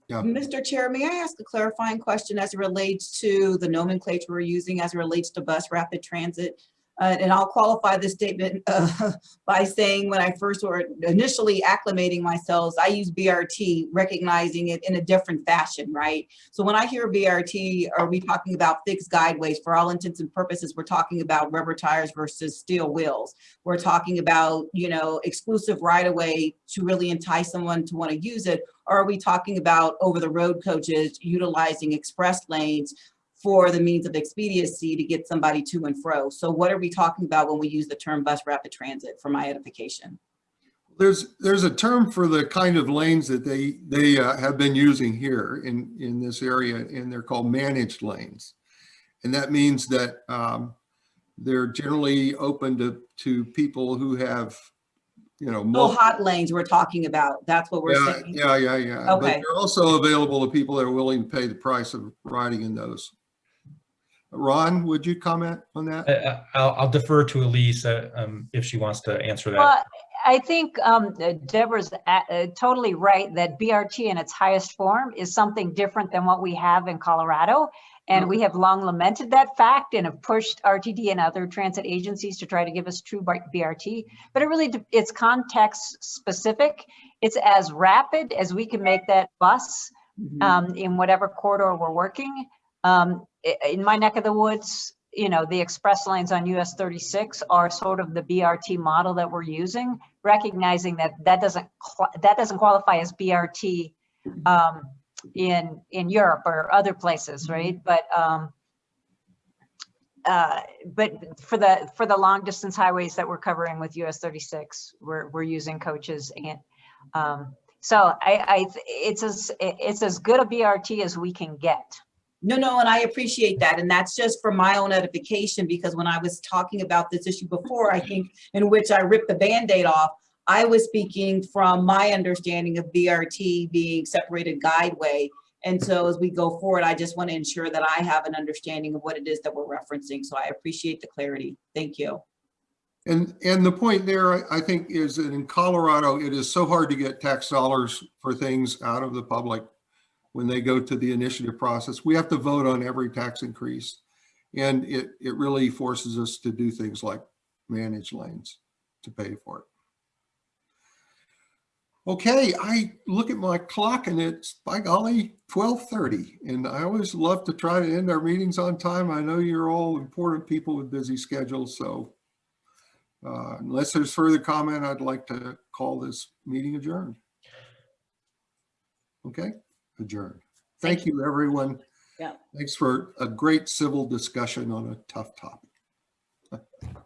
Yeah. Mr. Chair, may I ask a clarifying question as it relates to the nomenclature we're using as it relates to bus rapid transit? Uh, and I'll qualify this statement uh, by saying when I first were initially acclimating myself, I use BRT, recognizing it in a different fashion, right? So when I hear BRT, are we talking about fixed guideways? For all intents and purposes, we're talking about rubber tires versus steel wheels. We're talking about, you know, exclusive right of way to really entice someone to want to use it. Or are we talking about over the road coaches utilizing express lanes for the means of expediency to get somebody to and fro? So what are we talking about when we use the term bus rapid transit for my edification? There's, there's a term for the kind of lanes that they, they uh, have been using here in, in this area, and they're called managed lanes. And that means that um, they're generally open to, to people who have, you know, Oh, hot lanes we're talking about. That's what we're Yeah, saying. yeah, yeah, yeah. But Okay. they're also available to people that are willing to pay the price of riding in those. Ron, would you comment on that? I- I- I'll, I'll defer to Elise uh, um, if she wants to answer that. Well, I think um, uh, Deborah's a- uh, totally right that BRT in its highest form is something different than what we have in Colorado. And we have long lamented that fact and have pushed RTD and other transit agencies to try to give us true BRT. But it really, it's context specific. It's as rapid as we can make that bus Mhm. um, in whatever corridor we're working. Um, i- in my neck of the woods, you know, the express lanes on US 36 are sort of the BRT model that we're using, recognizing that that doesn't, that doesn't qualify as BRT um, in, in Europe or other places, right? But, um, uh, but for the, for the long distance highways that we're covering with US 36, we're, we're using coaches and, um, so I, I, it's as, it's as good a BRT as we can get. No, no, and I appreciate that. And that's just for my own edification, because when I was talking about this issue before, I think in which I ripped the Band-Aid off, I was speaking from my understanding of BRT being separated guideway. And so as we go forward, I just want to ensure that I have an understanding of what it is that we're referencing. So I appreciate the clarity. Thank you. And, and the point there, I- think, is that in Colorado, it is so hard to get tax dollars for things out of the public when they go to the initiative process. We have to vote on every tax increase. And it, it really forces us to do things like manage lanes to pay for it. Okay, I look at my clock and it's, by golly, 12:30. And I always love to try to end our meetings on time. I know you're all important people with busy schedules, so uh, unless there's further comment, I'd like to call this meeting adjourned. Okay, adjourned. Thank you, everyone. Yeah. Thanks for a great civil discussion on a tough topic.